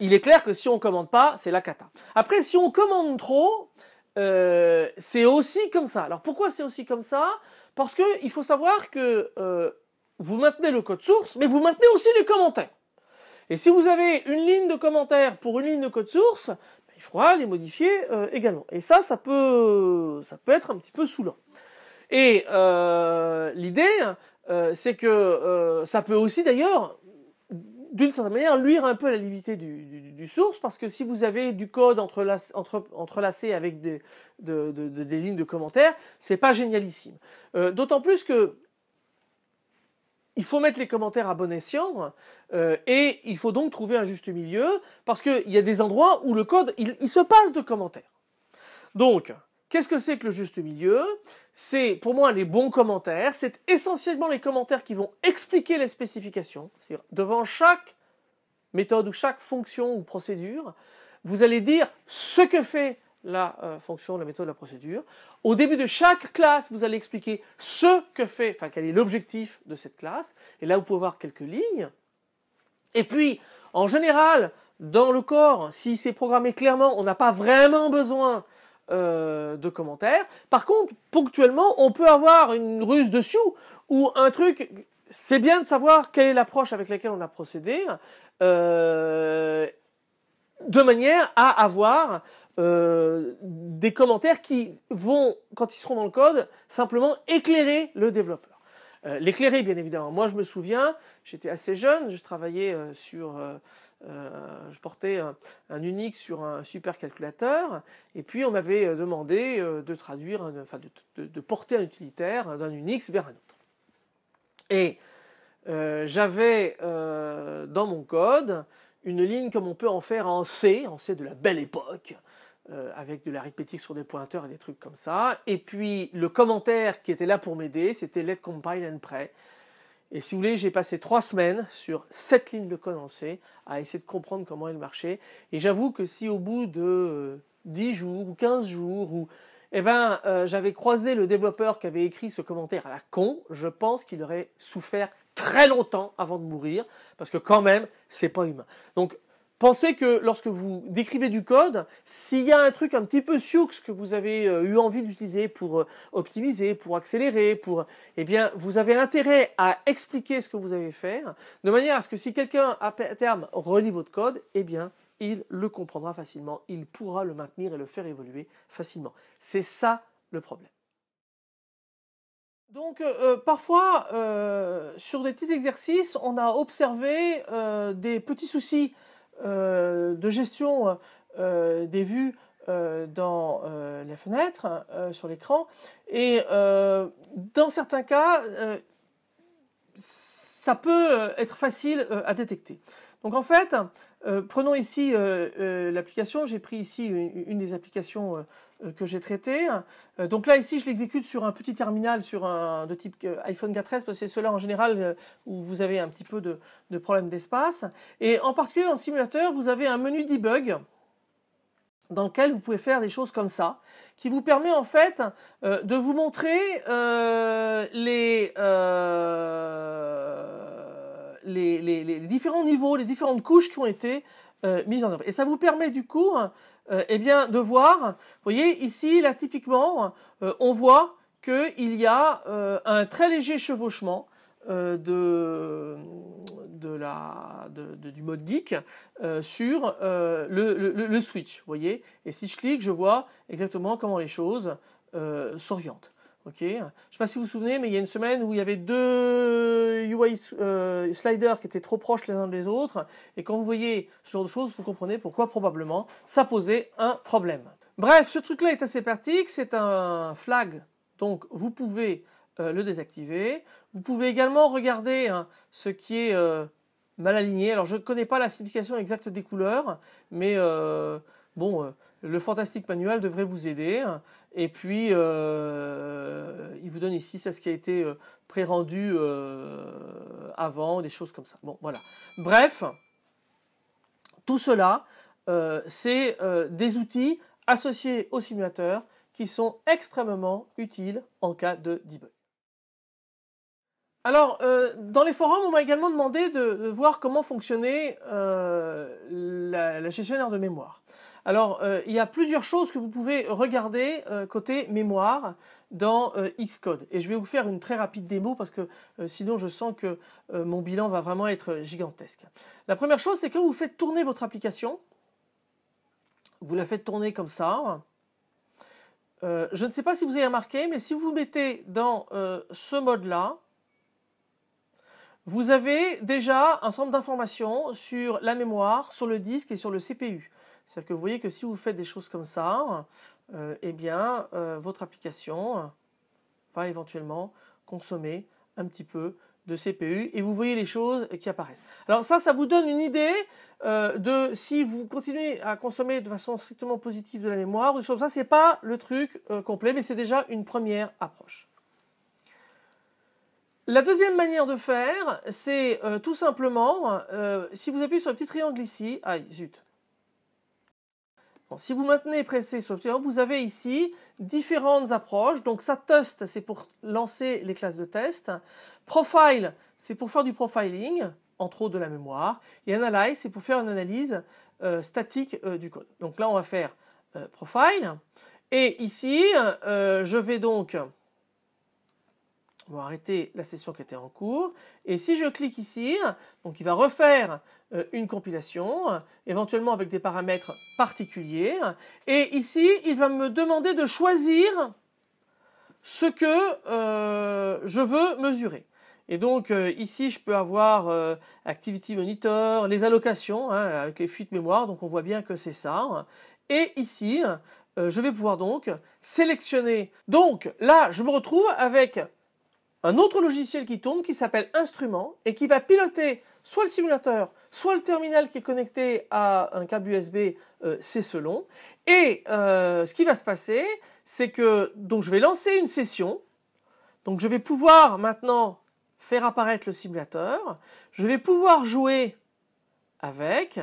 il est clair que si on commande pas, c'est la cata. Après, si on commande trop, euh, c'est aussi comme ça. Alors pourquoi c'est aussi comme ça? Parce qu'il faut savoir que euh, vous maintenez le code source, mais vous maintenez aussi les commentaires. Et si vous avez une ligne de commentaires pour une ligne de code source, ben, il faudra les modifier euh, également. Et ça, ça peut, ça peut être un petit peu saoulant. Et l'idée, c'est que ça peut aussi d'ailleurs d'une certaine manière, luire un peu la limité du, source, parce que si vous avez du code entrelacé, entre, entrelacé avec des, des lignes de commentaires, c'est pas génialissime. Euh, d'autant plus que il faut mettre les commentaires à bon escient euh, et il faut donc trouver un juste milieu parce qu'il y a des endroits où le code il, il se passe de commentaires. Donc, qu'est-ce que c'est que le juste milieu? C'est pour moi les bons commentaires. C'est essentiellement les commentaires qui vont expliquer les spécifications. Devant chaque méthode ou chaque fonction ou procédure, vous allez dire ce que fait la euh, fonction, la méthode, la procédure. Au début de chaque classe, vous allez expliquer ce que fait, enfin quel est l'objectif de cette classe. Et là, vous pouvez voir quelques lignes. Et puis, en général, dans le corps, si c'est programmé clairement, on n'a pas vraiment besoin euh, de commentaires. Par contre, ponctuellement, on peut avoir une ruse dessus ou un truc. C'est bien de savoir quelle est l'approche avec laquelle on a procédé, euh, de manière à avoir euh, des commentaires qui vont, quand ils seront dans le code, simplement éclairer le développeur. Euh, l'éclairer, bien évidemment. Moi, je me souviens, j'étais assez jeune, je travaillais euh, sur, je portais un, Unix sur un supercalculateur, et puis on m'avait demandé de traduire, enfin, de, de, porter un utilitaire d'un Unix vers un autre. Et j'avais dans mon code une ligne comme on peut en faire en C, en C de la belle époque, euh, avec de l'arithmétique sur des pointeurs et des trucs comme ça. Et puis le commentaire qui était là pour m'aider, c'était let compile and pray. Et si vous voulez, j'ai passé trois semaines sur cette ligne de code en C à essayer de comprendre comment elle marchait. Et j'avoue que si au bout de 10 euh, jours ou 15 jours ou eh ben, euh, j'avais croisé le développeur qui avait écrit ce commentaire à la con, je pense qu'il aurait souffert très longtemps avant de mourir, parce que quand même, c'est pas humain. Donc, Pensez que lorsque vous décrivez du code, s'il y a un truc un petit peu sioux que vous avez euh, eu envie d'utiliser pour euh, optimiser, pour accélérer, pour, eh bien, vous avez intérêt à expliquer ce que vous avez fait, de manière à ce que si quelqu'un à terme relit votre code, eh bien, il le comprendra facilement, il pourra le maintenir et le faire évoluer facilement. C'est ça le problème. Donc euh, parfois, sur des petits exercices, on a observé des petits soucis de gestion euh, des vues euh, dans les fenêtres, sur l'écran. Et dans certains cas, ça peut être facile à détecter. Donc en fait, prenons ici l'application. J'ai pris ici une, des applications que j'ai traitées. donc là, ici, je l'exécute sur un petit terminal sur un de type iPhone 4S, parce que c'est cela en général où vous avez un petit peu de, de problème d'espace. Et en particulier le simulateur, vous avez un menu debug dans lequel vous pouvez faire des choses comme ça, qui vous permet en fait de vous montrer les les, différents niveaux, les différentes couches qui ont été euh, mises en œuvre. Et ça vous permet du coup euh, eh bien, de voir, vous voyez ici, là typiquement, euh, on voit qu'il y a un très léger chevauchement de, la, du mode geek sur le, le, switch, vous voyez. Et si je clique, je vois exactement comment les choses s'orientent. Ok. Je ne sais pas si vous vous souvenez, mais il y a une semaine où il y avait deux UI euh, sliders qui étaient trop proches les uns des autres, et quand vous voyez ce genre de choses, vous comprenez pourquoi probablement ça posait un problème. Bref, ce truc-là est assez pratique, c'est un flag, donc vous pouvez euh, le désactiver. Vous pouvez également regarder hein, ce qui est euh, mal aligné. Alors je ne connais pas la signification exacte des couleurs, mais bon, le fantastique manuel devrait vous aider. Et puis, euh, il vous donne ici ce qui a été euh, pré-rendu euh, avant, des choses comme ça. Bon, voilà. Bref, tout cela, c'est des outils associés au simulateur qui sont extrêmement utiles en cas de debug. Alors, dans les forums, on m'a également demandé de, voir comment fonctionnait la, gestionnaire de mémoire. Alors, euh, il y a plusieurs choses que vous pouvez regarder côté mémoire dans Xcode. Et je vais vous faire une très rapide démo parce que sinon je sens que mon bilan va vraiment être gigantesque. La première chose, c'est quand vous faites tourner votre application, vous la faites tourner comme ça. je ne sais pas si vous avez remarqué, mais si vous mettez dans ce mode-là, vous avez déjà un centre d'information sur la mémoire, sur le disque et sur le CPU. C'est-à-dire que vous voyez que si vous faites des choses comme ça, euh, eh bien, euh, votre application va éventuellement consommer un petit peu de CPU et vous voyez les choses qui apparaissent. Alors ça, ça vous donne une idée euh, de si vous continuez à consommer de façon strictement positive de la mémoire ou des choses comme ça. C'est pas le truc complet, mais c'est déjà une première approche. La deuxième manière de faire, c'est tout simplement, si vous appuyez sur le petit triangle ici, aïe, zut. Si vous maintenez pressé sur le vous avez ici différentes approches. Donc ça, test, c'est pour lancer les classes de test. Profile, c'est pour faire du profiling, entre autres de la mémoire. Et analyze, c'est pour faire une analyse euh, statique du code. Donc là, on va faire profile. Et ici, je vais donc on va arrêter la session qui était en cours. Et si je clique ici, donc il va refaire euh, une compilation, éventuellement avec des paramètres particuliers. Et ici, il va me demander de choisir ce que euh, je veux mesurer. Et donc euh, ici, je peux avoir Activity Monitor, les allocations hein, avec les fuites mémoire. Donc on voit bien que c'est ça. Et ici, je vais pouvoir donc sélectionner. Donc là, je me retrouve avec un autre logiciel qui tourne qui s'appelle Instrument et qui va piloter soit le simulateur, soit le terminal qui est connecté à un câble USB, euh, c'est selon. Et euh, ce qui va se passer, c'est que donc je vais lancer une session. Donc je vais pouvoir maintenant faire apparaître le simulateur. Je vais pouvoir jouer avec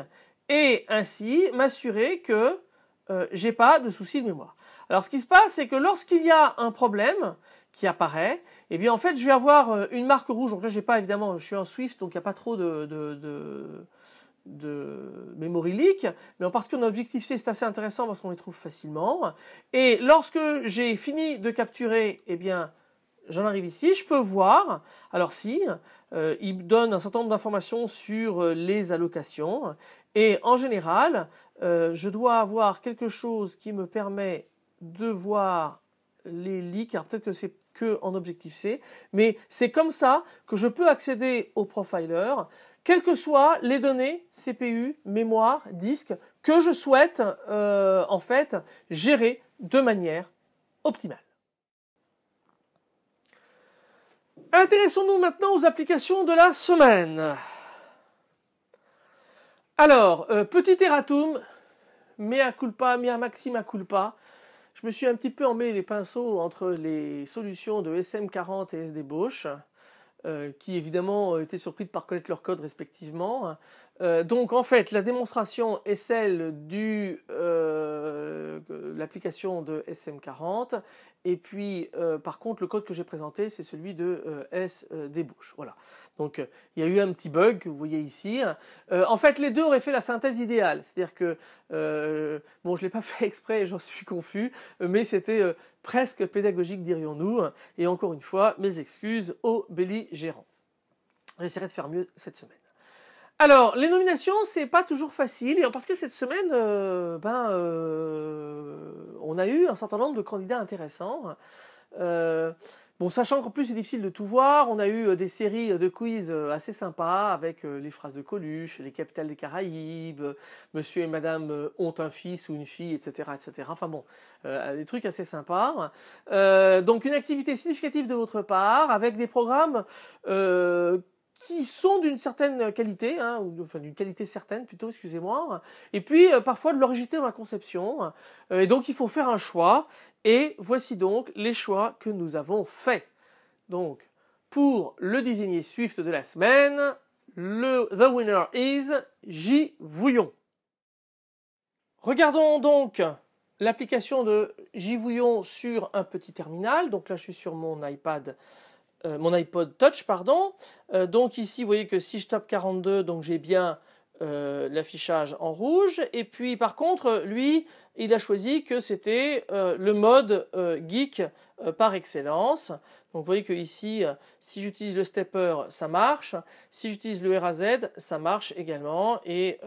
et ainsi m'assurer que euh, j'ai pas de soucis de mémoire. Alors ce qui se passe, c'est que lorsqu'il y a un problème, qui apparaît, et eh bien en fait je vais avoir euh, une marque rouge. Donc là j'ai pas évidemment, je suis en Swift donc il n'y a pas trop de, de, de, de memory leak, mais en particulier en objectif C c'est assez intéressant parce qu'on les trouve facilement. Et lorsque j'ai fini de capturer, eh bien j'en arrive ici, je peux voir, alors si, euh, il donne un certain nombre d'informations sur euh, les allocations, et en général, je dois avoir quelque chose qui me permet de voir les leaks, alors peut-être que c'est que en objectif C, mais c'est comme ça que je peux accéder au profiler, quelles que soient les données CPU, mémoire, disque que je souhaite euh, en fait gérer de manière optimale. Intéressons-nous maintenant aux applications de la semaine. Alors, euh, petit erratum, mea culpa, mea maxima culpa je me suis un petit peu emmêlé les pinceaux entre les solutions de SM40 et SD Bosch, euh, qui évidemment étaient surpris de ne pas reconnaître leur code respectivement. Euh, donc en fait, la démonstration est celle de euh, l'application de SM40 et puis par contre le code que j'ai présenté c'est celui de SD Bosch. Voilà. Donc il y a eu un petit bug que vous voyez ici. en fait les deux auraient fait la synthèse idéale, c'est-à-dire que bon je l'ai pas [LAUGHS] fait exprès, j'en suis confus, mais c'était presque pédagogique dirions-nous. Et encore une fois mes excuses aux belligérants. J'essaierai de faire mieux cette semaine. Alors, les nominations, c'est pas toujours facile, et en particulier cette semaine, euh, ben, euh, on a eu un certain nombre de candidats intéressants. Euh, Bon, sachant qu'en plus c'est difficile de tout voir, on a eu euh, des séries de quiz euh, assez sympas avec euh, les phrases de Coluche, les capitales des Caraïbes, Monsieur et Madame ont un fils ou une fille, etc., etc. Enfin bon, des trucs assez sympas. donc une activité significative de votre part avec des programmes qui sont d'une certaine qualité, hein, ou enfin d'une qualité certaine plutôt, excusez-moi, et puis parfois de l'originalité dans la conception. et donc il faut faire un choix. Et voici donc les choix que nous avons faits. Donc, pour le désigné Swift de la semaine, le The Winner is J. Vouillon. Regardons donc l'application de J. Vouillon sur un petit terminal. Donc là, je suis sur mon iPad mon iPod Touch, pardon. donc ici, vous voyez que si je tape 42, donc j'ai bien l'affichage en rouge. Et puis par contre, lui, il a choisi que c'était le mode geek par excellence. Donc vous voyez que ici, si j'utilise le stepper, ça marche. Si j'utilise le RAZ, ça marche également. Et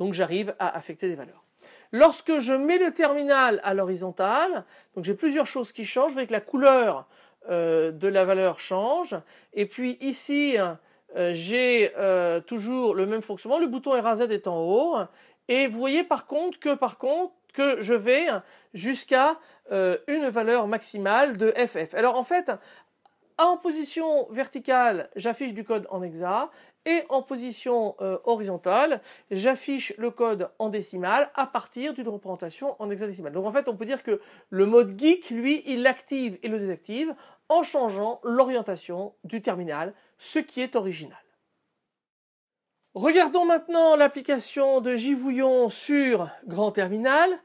donc j'arrive à affecter des valeurs. Lorsque je mets le terminal à l'horizontale, donc j'ai plusieurs choses qui changent. Vous voyez que la couleur euh, de la valeur change. Et puis ici, euh, j'ai euh, toujours le même fonctionnement. Le bouton RAZ est en haut. Et vous voyez par contre que par contre que je vais jusqu'à une valeur maximale de FF. Alors en fait, en position verticale, j'affiche du code en hexa et en position euh, horizontale, j'affiche le code en décimale à partir d'une représentation en hexadécimale. Donc en fait, on peut dire que le mode geek, lui, il l'active et le désactive en changeant l'orientation du terminal, ce qui est original. Regardons maintenant l'application de Givouillon sur Grand Terminal.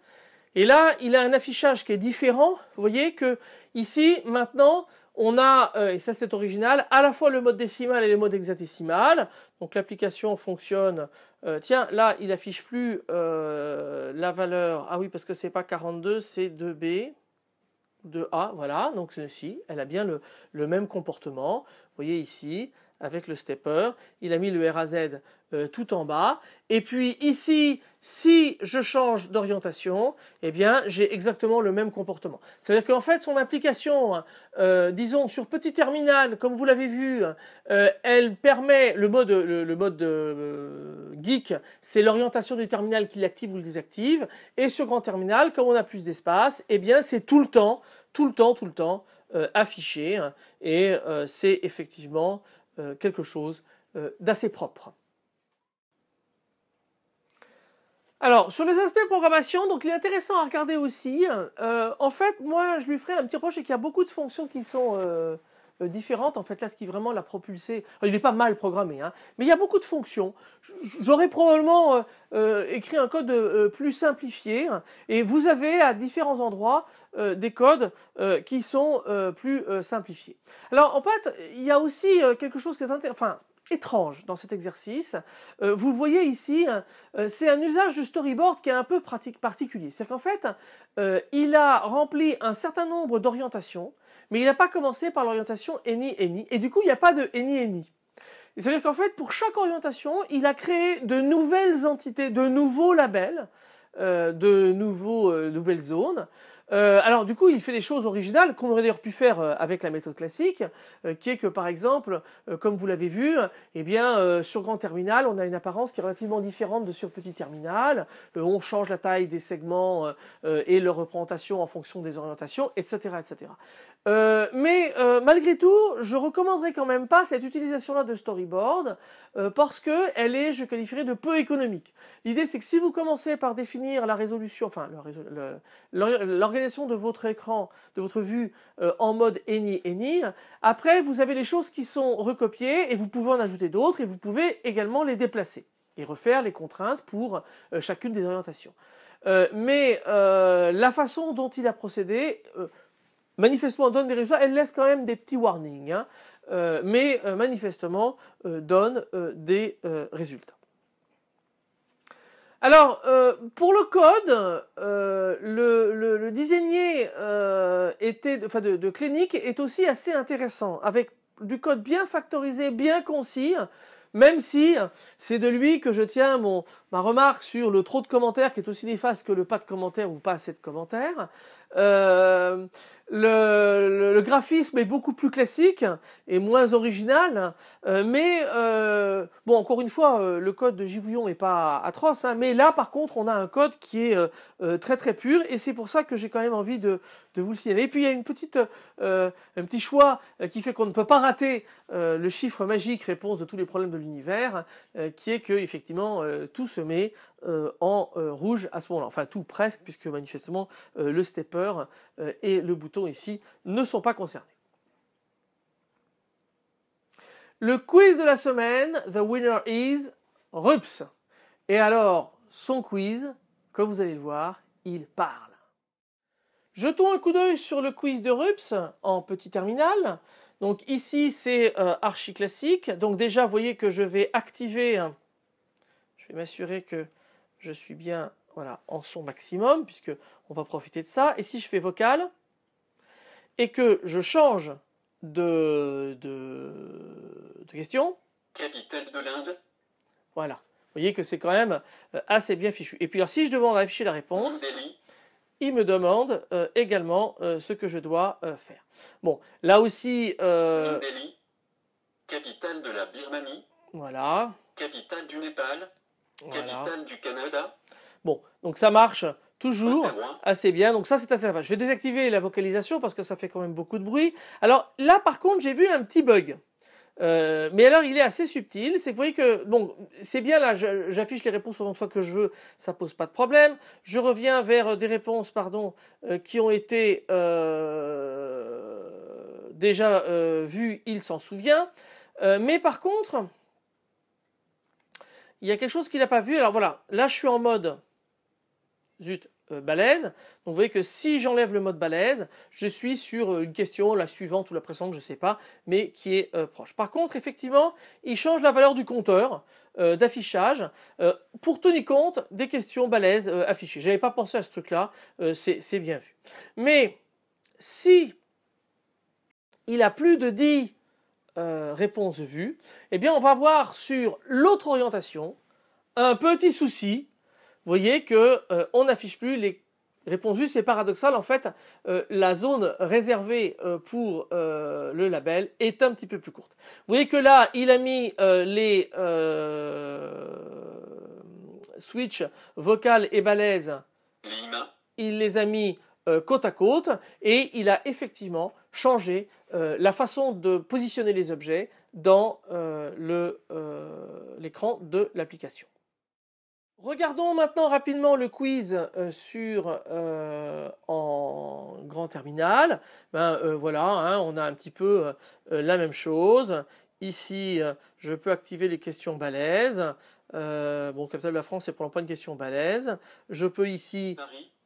Et là, il a un affichage qui est différent. Vous voyez que ici, maintenant, on a, euh, et ça c'est original, à la fois le mode décimal et le mode hexadécimal. Donc l'application fonctionne. Euh, tiens, là il affiche plus euh, la valeur. Ah oui, parce que c'est pas 42, c'est 2B. 2A, voilà, donc ceci, elle a bien le, le même comportement. Vous voyez ici, avec le stepper. Il a mis le RAZ euh, tout en bas. Et puis ici, si je change d'orientation, eh bien j'ai exactement le même comportement. C'est-à-dire qu'en fait son application, euh, disons sur petit terminal, comme vous l'avez vu, euh, elle permet le mode, le, mode geek, c'est l'orientation du terminal qui l'active ou le désactive. Et sur grand terminal, comme on a plus d'espace, eh bien c'est tout le temps, tout le temps, tout le temps affiché. Et c'est effectivement euh, quelque chose euh, d'assez propre. Alors, sur les aspects programmation, donc il est intéressant à regarder aussi. Euh, en fait, moi, je lui ferai un petit reproche, c'est qu'il y a beaucoup de fonctions qui sont différentes. En fait, là, ce qui vraiment l'a propulsé, il n'est pas mal programmé, hein, mais il y a beaucoup de fonctions. J'aurais probablement euh, euh, écrit un code plus simplifié, et vous avez à différents endroits des codes qui sont plus simplifiés. Alors, en fait, il y a aussi quelque chose qui est intéressant, étrange dans cet exercice. vous le voyez ici, c'est un usage de storyboard qui est un peu pratique, particulier. C'est qu'en fait, il a rempli un certain nombre d'orientations mais il n'a pas commencé par l'orientation any any et du coup il n'y a pas de any any. C'est-à-dire qu'en fait pour chaque orientation il a créé de nouvelles entités, de nouveaux labels, euh, de euh, nouvelles zones euh, alors du coup, il fait des choses originales qu'on aurait d'ailleurs pu faire euh, avec la méthode classique, euh, qui est que par exemple, comme vous l'avez vu, eh bien sur grand terminal, on a une apparence qui est relativement différente de sur petit terminal. on change la taille des segments et leur représentation en fonction des orientations, etc., etc. mais malgré tout, je recommanderais quand même pas cette utilisation-là de storyboard parce que elle est, je qualifierais de peu économique. L'idée, c'est que si vous commencez par définir la résolution, enfin l'organisation de votre écran, de votre vue euh, en mode any any. Après, vous avez les choses qui sont recopiées et vous pouvez en ajouter d'autres et vous pouvez également les déplacer et refaire les contraintes pour euh, chacune des orientations. Euh, mais la façon dont il a procédé, manifestement donne des résultats, elle laisse quand même des petits warnings, hein. mais manifestement donne des résultats. Alors, euh, pour le code, euh, le, le, designer euh, était, de, de clinique est aussi assez intéressant, avec du code bien factorisé, bien concis, même si c'est de lui que je tiens mon, ma remarque sur le trop de commentaires qui est aussi néfaste que le pas de commentaires ou pas assez de commentaires. Le, graphisme est beaucoup plus classique et moins original, euh, mais euh, bon, encore une fois, euh, le code de Givouillon est pas atroce, hein, mais là, par contre, on a un code qui est très très pur, et c'est pour ça que j'ai quand même envie de, de, vous le signaler. Et puis il y a une petite, un petit choix qui fait qu'on ne peut pas rater le chiffre magique réponse de tous les problèmes de l'univers, qui est que effectivement tout se met en rouge à ce moment-là, enfin tout presque, puisque manifestement le stepper et le bouton ici ne sont pas concernés. Le quiz de la semaine, the winner is Rups. Et alors, son quiz, comme vous allez le voir, il parle. Jetons un coup d'œil sur le quiz de Rups en petit terminal. Donc ici, c'est euh, archi classique. Donc déjà, vous voyez que je vais activer, je vais m'assurer que je suis bien voilà, en son maximum, puisque on va profiter de ça. Et si je fais vocal, et que je change de, de, de question. Capitale de l'Inde? Voilà. Vous voyez que c'est quand même euh, assez bien fichu. Et puis alors si je demande à afficher la réponse, il me demande euh, également euh, ce que je dois faire. Bon, là aussi... Capitale de la Birmanie. Voilà. Capitale du Népal. Capitale du Canada. Bon, donc ça marche toujours assez bien. Donc ça, c'est assez sympa. Je vais désactiver la vocalisation parce que ça fait quand même beaucoup de bruit. Alors là, par contre, j'ai vu un petit bug. Euh, mais alors, il est assez subtil. C'est que vous voyez que, bon, c'est bien là, j'affiche les réponses autant de fois que je veux, ça pose pas de problème. Je reviens vers des réponses, pardon, euh, qui ont été euh, déjà vues, il s'en souvient. mais par contre, il y a quelque chose qu'il n'a pas vu. Alors voilà, là, je suis en mode zut, euh, balèze. Donc vous voyez que si j'enlève le mode balèze, je suis sur euh, une question, la suivante ou la précédente, je ne sais pas, mais qui est euh, proche. Par contre, effectivement, il change la valeur du compteur d'affichage pour tenir compte des questions balèzes affichées. Je n'avais pas pensé à ce truc-là, c'est bien vu. Mais si il a plus de 10 réponses vues, eh bien on va voir sur l'autre orientation un petit souci vous voyez que euh, on n'affiche plus les réponses vues. C'est paradoxal. En fait, euh, la zone réservée euh, pour le label est un petit peu plus courte. Vous voyez que là, il a mis les switch vocal et balèze. Il les a mis côte à côte et il a effectivement changé la façon de positionner les objets dans l'écran de l'application. Regardons maintenant rapidement le quiz euh, sur euh, en grand terminal. Ben euh, voilà, hein, on a un petit peu la même chose. Ici, je peux activer les questions balèzes. bon, Capital de la France, c'est pour pas une question balèze. Je peux ici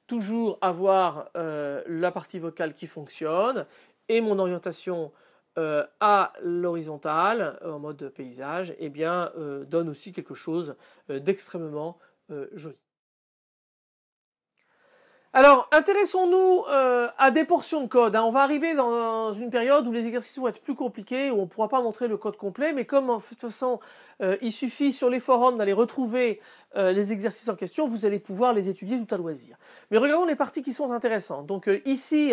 toujours avoir la partie vocale qui fonctionne et mon orientation à l'horizontale en mode paysage, eh bien, donne aussi quelque chose d'extrêmement euh, joli. Alors, intéressons-nous euh, à des portions de code. Hein. On va arriver dans une période où les exercices vont être plus compliqués, où on ne pourra pas montrer le code complet, mais comme en toute façon, euh, il suffit sur les forums d'aller retrouver les exercices en question, vous allez pouvoir les étudier tout à loisir. Mais regardons les parties qui sont intéressantes. Donc ici,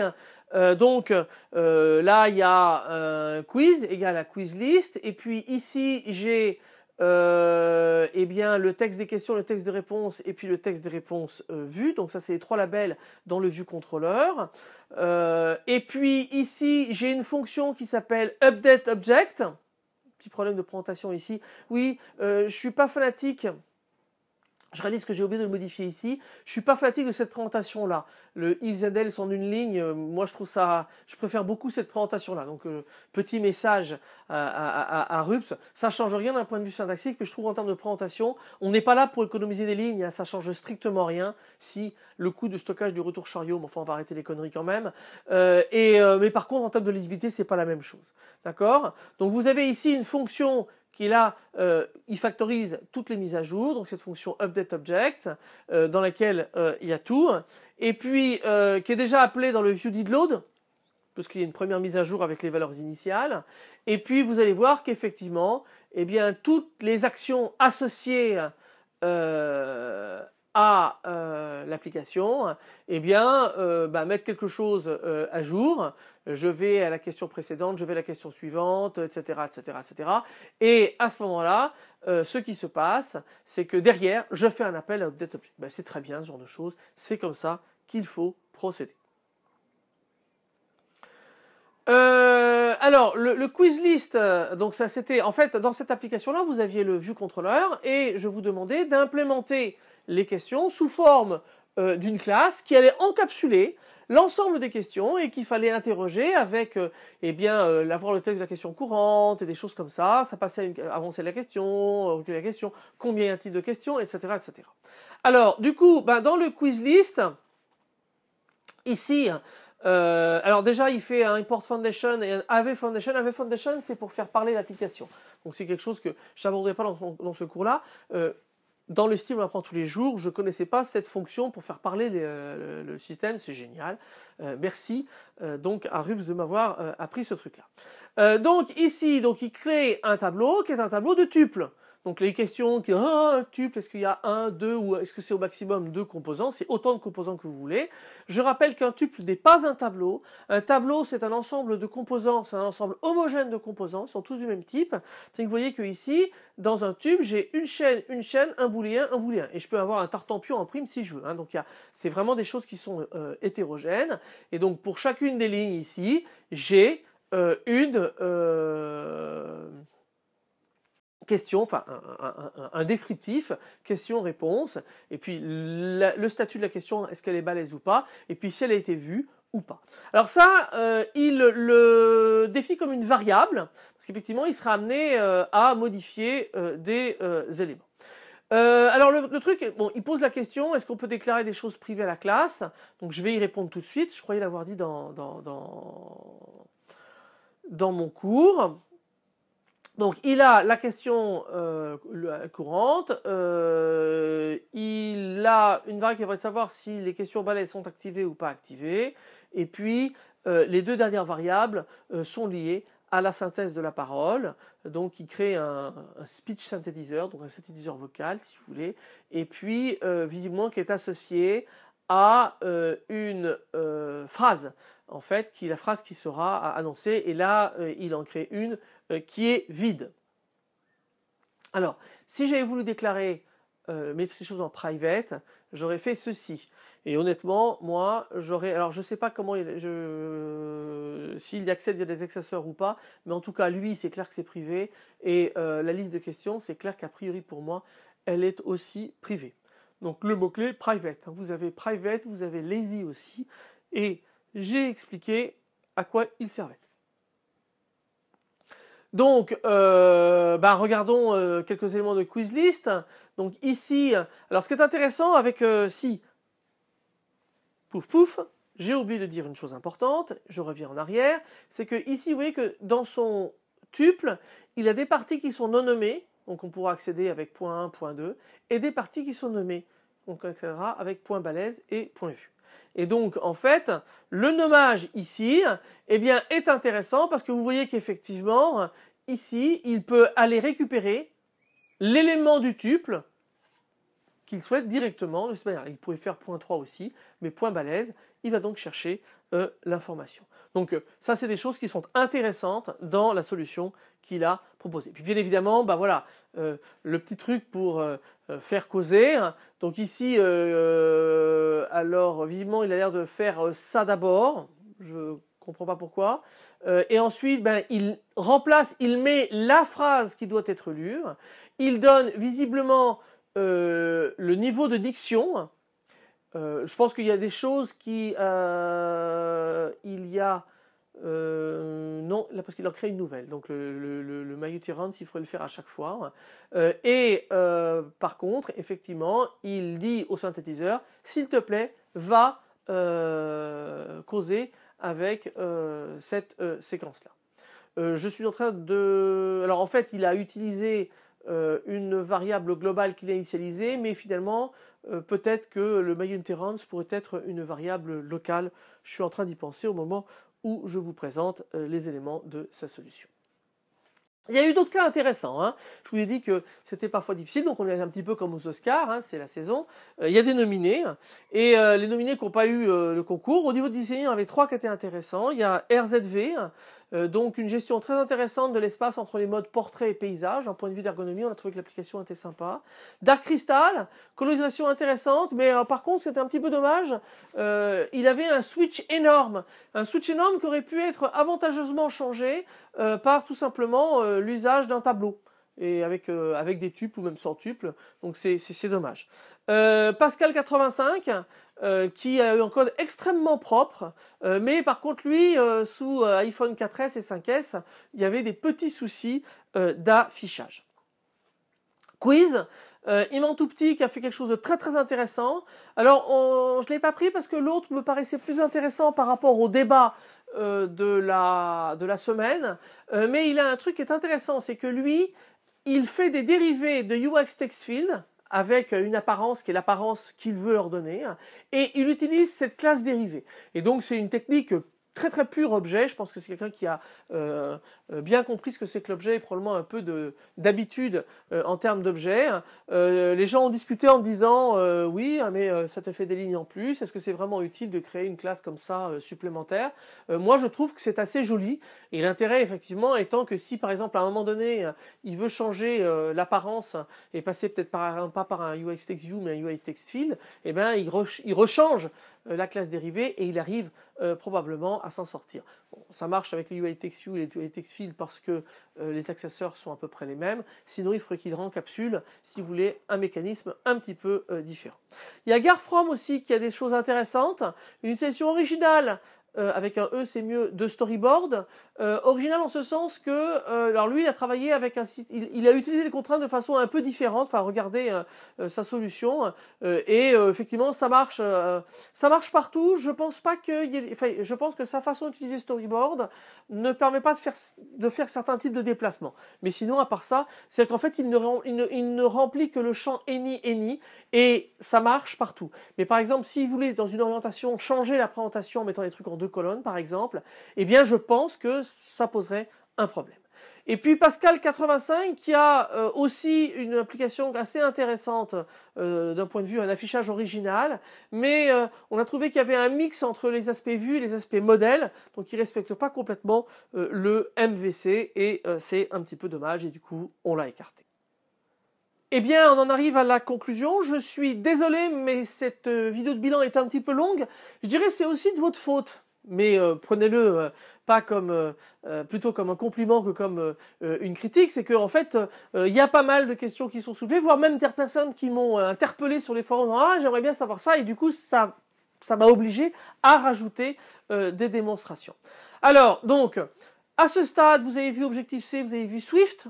donc là, il y a quiz égale à quiz list, et puis ici, j'ai euh, eh bien, le texte des questions, le texte des réponses et puis le texte des réponses euh, vues. Donc ça, c'est les trois labels dans le vue contrôleur. Euh, et puis ici, j'ai une fonction qui s'appelle update object. Petit problème de présentation ici. Oui, je suis pas fanatique je réalise que j'ai oublié de le modifier ici. Je suis pas fatigué de cette présentation là. Le and else en une ligne, euh, moi je trouve ça, je préfère beaucoup cette présentation là. Donc euh, petit message à, Rups, ça change rien d'un point de vue syntaxique, mais je trouve en termes de présentation, on n'est pas là pour économiser des lignes, hein, ça change strictement rien. Si le coût de stockage du retour chariot, mais enfin on va arrêter les conneries quand même. Euh, et mais par contre en termes de lisibilité, c'est pas la même chose. D'accord? Donc vous avez ici une fonction qui là, euh, il factorise toutes les mises à jour, donc cette fonction update object, euh, dans laquelle euh, il y a tout, et puis qui est déjà appelée dans le view load, parce qu'il y a une première mise à jour avec les valeurs initiales, et puis vous allez voir qu'effectivement, eh bien, toutes les actions associées à euh, l'application, eh bien, euh, bah, mettre quelque chose euh, à jour. Je vais à la question précédente, je vais à la question suivante, etc., etc., etc. Et à ce moment-là, ce qui se passe, c'est que derrière, je fais un appel à update object. Ben, c'est très bien ce genre de choses. C'est comme ça qu'il faut procéder. Alors, le, le, quiz list, donc ça c'était, en fait, dans cette application-là, vous aviez le view controller et je vous demandais d'implémenter les questions sous forme euh, d'une classe qui allait encapsuler l'ensemble des questions et qu'il fallait interroger avec euh, eh bien euh, le texte de la question courante et des choses comme ça. Ça passait à avancer la question reculer la question combien y a-t-il de questions etc etc alors du coup ben, dans le quiz list ici Euh, alors déjà, il fait un import foundation et un AV foundation. AV foundation, c'est pour faire parler l'application. Donc c'est quelque chose que je n'aborderai pas dans, ce cours-là. Euh, dans le style, on apprend tous les jours. Je ne connaissais pas cette fonction pour faire parler euh, le, système. C'est génial. merci donc à Rubs de m'avoir appris ce truc-là. donc ici, donc il crée un tableau qui est un tableau de tuples. Donc les questions qui ah, un tuple, est-ce qu'il y a un, deux ou est-ce que c'est au maximum deux composants C'est autant de composants que vous voulez. Je rappelle qu'un tuple n'est pas un tableau. Un tableau, c'est un ensemble de composants, c'est un ensemble homogène de composants, ils sont tous du même type. Vous voyez que ici, dans un tube, j'ai une chaîne, une chaîne, un booléen, un booléen. Et je peux avoir un tartampion en prime si je veux. Hein. Donc c'est vraiment des choses qui sont euh, hétérogènes. Et donc pour chacune des lignes ici, j'ai euh, une... Euh, question, enfin un, descriptif, question-réponse, et puis le statut de la question, est-ce qu'elle est balèze ou pas, et puis si elle a été vue ou pas. Alors ça, euh, il le définit comme une variable, parce qu'effectivement, il sera amené euh, à modifier euh, des éléments. alors le, truc, bon, il pose la question, est-ce qu'on peut déclarer des choses privées à la classe? Donc je vais y répondre tout de suite, je croyais l'avoir dit dans, mon cours. Donc il a la question euh, courante, euh, il a une variable qui permet de savoir si les questions balais sont activées ou pas activées, et puis euh, les deux dernières variables sont liées à la synthèse de la parole, donc il crée un, un, speech synthétiseur, donc un synthétiseur vocal si vous voulez, et puis visiblement qui est associé à une phrase en fait, qui la phrase qui sera annoncée, et là, il en crée une euh, qui est vide. Alors, si j'avais voulu déclarer euh, mettre les choses en private, j'aurais fait ceci. Et honnêtement, moi, j'aurais. Alors, je ne sais pas comment s'il y accède via des accesseurs ou pas, mais en tout cas, lui, c'est clair que c'est privé. Et euh, la liste de questions, c'est clair qu'a priori pour moi, elle est aussi privée. Donc, le mot-clé private. Vous avez private, vous avez lazy aussi. Et j'ai expliqué à quoi il servait. Donc, euh, bah, regardons euh, quelques éléments de quiz list. Donc ici, alors ce qui est intéressant avec euh, si, pouf pouf, j'ai oublié de dire une chose importante, je reviens en arrière, c'est que ici, vous voyez que dans son tuple, il a des parties qui sont non nommées, donc on pourra accéder avec point 1, point 2, et des parties qui sont nommées, donc on accédera avec point balèze et point vu. Et donc, en fait, le nommage ici, eh est intéressant parce que vous voyez qu'effectivement, ici, il peut aller récupérer l'élément du tuple qu'il souhaite directement Il pourrait faire point 3 aussi, mais point balèze, il va donc chercher euh, l'information. Donc euh, ça, c'est des choses qui sont intéressantes dans la solution qu'il a proposée. Puis bien évidemment, bah voilà, euh, le petit truc pour faire causer. Hein. Donc ici, alors vivement, il a l'air de faire ça d'abord. Je comprends pas pourquoi. et ensuite, ben, il remplace, il met la phrase qui doit être lue. Il donne visiblement euh, le niveau de diction, euh, je pense qu'il y a des choses qui... Euh, il y a... non, là parce qu'il en crée une nouvelle. Donc le, le, le, le il faudrait le faire à chaque fois. et par contre, effectivement, il dit au synthétiseur, s'il te plaît, va causer avec cette séquence-là. je suis en train de... Alors en fait, il a utilisé euh, une variable globale qu'il a initialisée, mais finalement, euh, peut-être que le Mayunterans pourrait être une variable locale. Je suis en train d'y penser au moment où je vous présente euh, les éléments de sa solution. Il y a eu d'autres cas intéressants. Hein. Je vous ai dit que c'était parfois difficile, donc on est un petit peu comme aux Oscars, hein, c'est la saison. il y a des nominés, et les nominés qui n'ont pas eu le concours. Au niveau de design, il y en avait trois qui étaient intéressants. Il y a RZV, euh, donc une gestion très intéressante de l'espace entre les modes portrait et paysage. D'un point de vue d'ergonomie, on a trouvé que l'application était sympa. Dark Crystal, colonisation intéressante, mais euh, par contre c'était un petit peu dommage. Euh, il avait un switch énorme, un switch énorme qui aurait pu être avantageusement changé par tout simplement l'usage d'un tableau et avec, avec des tuples ou même sans tuples. Donc c'est dommage. Pascal 85, euh, qui a eu un code extrêmement propre, euh, mais par contre lui, euh, sous iPhone 4S et 5S, il y avait des petits soucis d'affichage. Quiz, Euh, Iman Toupti qui a fait quelque chose de très très intéressant. Alors je l'ai pas pris parce que l'autre me paraissait plus intéressant par rapport au débat de la de la semaine. Mais il a un truc qui est intéressant, c'est que lui, il fait des dérivés de UX Textfield avec une apparence qui est l'apparence qu'il veut leur donner, et il utilise cette classe dérivée. Et donc c'est une technique très très pur objet. Je pense que c'est quelqu'un qui a euh, euh, bien compris ce que c'est que l'objet et probablement un peu d'habitude euh, en termes d'objet. les gens ont discuté en disant oui, ah, mais ça te fait des lignes en plus. Est-ce que c'est vraiment utile de créer une classe comme ça supplémentaire? Moi, je trouve que c'est assez joli. Et l'intérêt, effectivement, étant que si par exemple à un moment donné, il veut changer l'apparence et passer peut-être par pas par un UX Text View mais un UI Text Field, eh ben il, il rechange la classe dérivée et il arrive probablement à s'en sortir. Ça marche avec les UI Text View et les UI Text Field parce que euh, les accesseurs sont à peu près les mêmes. Sinon, il faudrait qu'il rencapsule si vous voulez un mécanisme un petit peu euh, différent. Il y a Garfrom aussi qui a des choses intéressantes. Une utilisation originale euh, avec un E c'est mieux, de storyboard. Euh, original en ce sens que, euh, alors lui il a travaillé avec un il, il, a utilisé les contraintes de façon un peu différente, enfin regardez sa solution, et effectivement ça marche, ça marche partout. Je pense pas que, je pense que sa façon d'utiliser storyboard ne permet pas de faire, de faire certains types de déplacements. Mais sinon à part ça, c'est qu'en fait il ne, il ne, il ne remplit que le champ any any et ça marche partout. Mais par exemple si vous voulez dans une orientation changer la présentation en mettant des trucs en deux colonnes par exemple, eh bien je pense que ça poserait un problème. Et puis Pascal 85 qui a euh, aussi une application assez intéressante euh, d'un point de vue un affichage original, mais euh, on a trouvé qu'il y avait un mix entre les aspects vus et les aspects modèles, donc il respecte pas complètement le MVC et c'est un petit peu dommage et du coup on l'a écarté. Eh bien, on en arrive à la conclusion. Je suis désolé, mais cette vidéo de bilan est un petit peu longue. Je dirais c'est aussi de votre faute mais euh, prenez-le euh, pas comme euh, plutôt comme un compliment que comme une critique, c'est qu'en en fait il y a pas mal de questions qui sont soulevées, voire même des personnes qui m'ont interpellé sur les forums, ah j'aimerais bien savoir ça, et du coup ça ça m'a obligé à rajouter des démonstrations. Alors donc à ce stade, vous avez vu Objective C, vous avez vu Swift.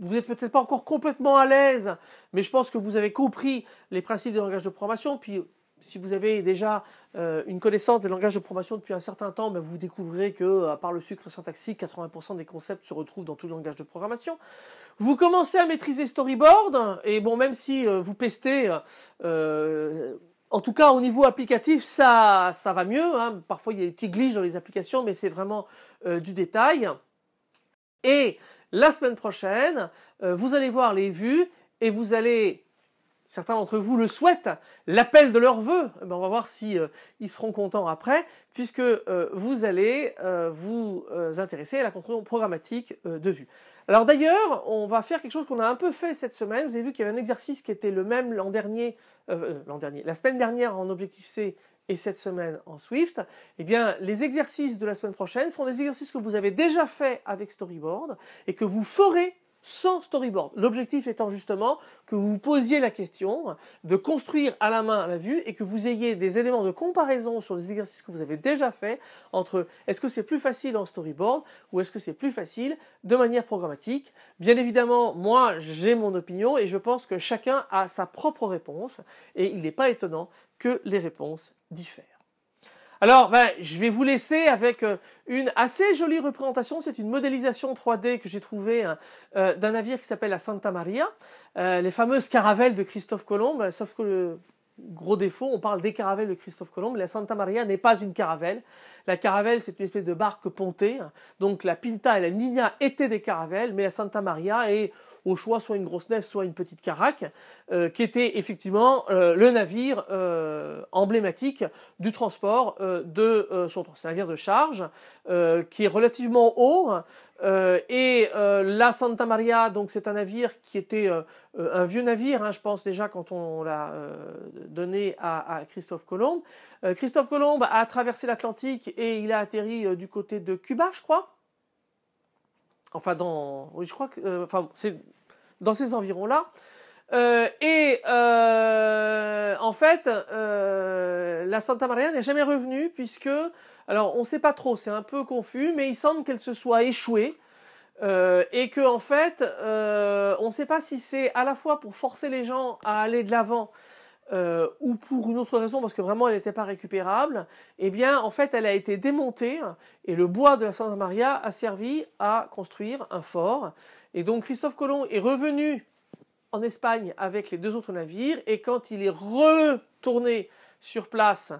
Vous n'êtes peut-être pas encore complètement à l'aise, mais je pense que vous avez compris les principes des langages de programmation. Puis si vous avez déjà euh, une connaissance des langages de programmation depuis un certain temps, ben, vous découvrez que, à part le sucre syntaxique, 80% des concepts se retrouvent dans tous les langages de programmation. Vous commencez à maîtriser Storyboard, et bon, même si euh, vous pestez, euh, en tout cas au niveau applicatif, ça, ça va mieux. Hein. Parfois il y a des petits glitches dans les applications, mais c'est vraiment du détail. Et la semaine prochaine, vous allez voir les vues et vous allez certains d'entre vous le souhaitent, l'appel de leur vœu, eh ben, on va voir si euh, seront contents après, puisque euh, vous allez euh, vous intéresser à la construction programmatique de vue. Alors d'ailleurs, on va faire quelque chose qu'on a un peu fait cette semaine. Vous avez vu qu'il y avait un exercice qui était le même l'an dernier, l'an dernier, la semaine dernière en Objective-C et cette semaine en Swift. Eh bien, les exercices de la semaine prochaine sont des exercices que vous avez déjà fait avec Storyboard et que vous ferez sans storyboard. L'objectif étant justement que vous vous posiez la question de construire à la main la vue et que vous ayez des éléments de comparaison sur les exercices que vous avez déjà fait entre est-ce que c'est plus facile en storyboard ou est-ce que c'est plus facile de manière programmatique. Bien évidemment, moi j'ai mon opinion et je pense que chacun a sa propre réponse et il n'est pas étonnant que les réponses diffèrent. Alors, ben, je vais vous laisser avec euh, une assez jolie représentation. C'est une modélisation 3D que j'ai trouvée hein, euh, d'un navire qui s'appelle la Santa Maria, euh, les fameuses caravelles de Christophe Colomb. Sauf que le gros défaut, on parle des caravelles de Christophe Colomb. La Santa Maria n'est pas une caravelle. La caravelle, c'est une espèce de barque pontée. Donc la Pinta et la Nina étaient des caravelles, mais la Santa Maria est choix soit une grosse nef, soit une petite caraque, euh, qui était effectivement euh, le navire euh, emblématique du transport de son navire de charge qui est relativement haut. et la Santa Maria, donc c'est un navire qui était un vieux navire, hein, je pense déjà quand on, l'a donné à, à, Christophe Colomb. Christophe Colomb a traversé l'Atlantique et il a atterri du côté de Cuba, je crois. Enfin, dans, oui, je crois que, enfin, c'est dans ces environs-là. Euh, et euh, en fait, euh, la Santa Maria n'est jamais revenue puisque, alors on ne sait pas trop, c'est un peu confus, mais il semble qu'elle se soit échouée. Et que en fait, on ne sait pas si c'est à la fois pour forcer les gens à aller de l'avant ou pour une autre raison, parce que vraiment elle n'était pas récupérable, eh bien en fait elle a été démontée et le bois de la Santa Maria a servi à construire un fort. Et donc Christophe Colomb est revenu en Espagne avec les deux autres navires et quand il est retourné sur place,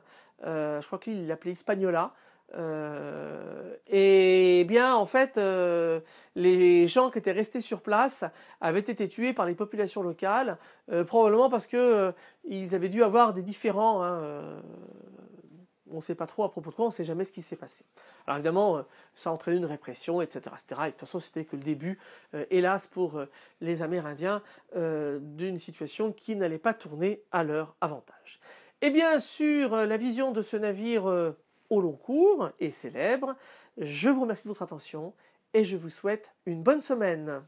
je crois qu'il l'appelait Hispaniola, euh, et bien, en fait, euh, les gens qui étaient restés sur place avaient été tués par les populations locales, euh, probablement parce que ils avaient dû avoir des différends. Hein, on ne sait pas trop à propos de quoi, on ne sait jamais ce qui s'est passé. Alors évidemment, ça a entraîné une répression, etc. etc. Et de toute façon, c'était que le début, hélas pour les Amérindiens, d'une situation qui n'allait pas tourner à leur avantage. Et bien sûr, la vision de ce navire au long cours et célèbre. Je vous remercie de votre attention et je vous souhaite une bonne semaine.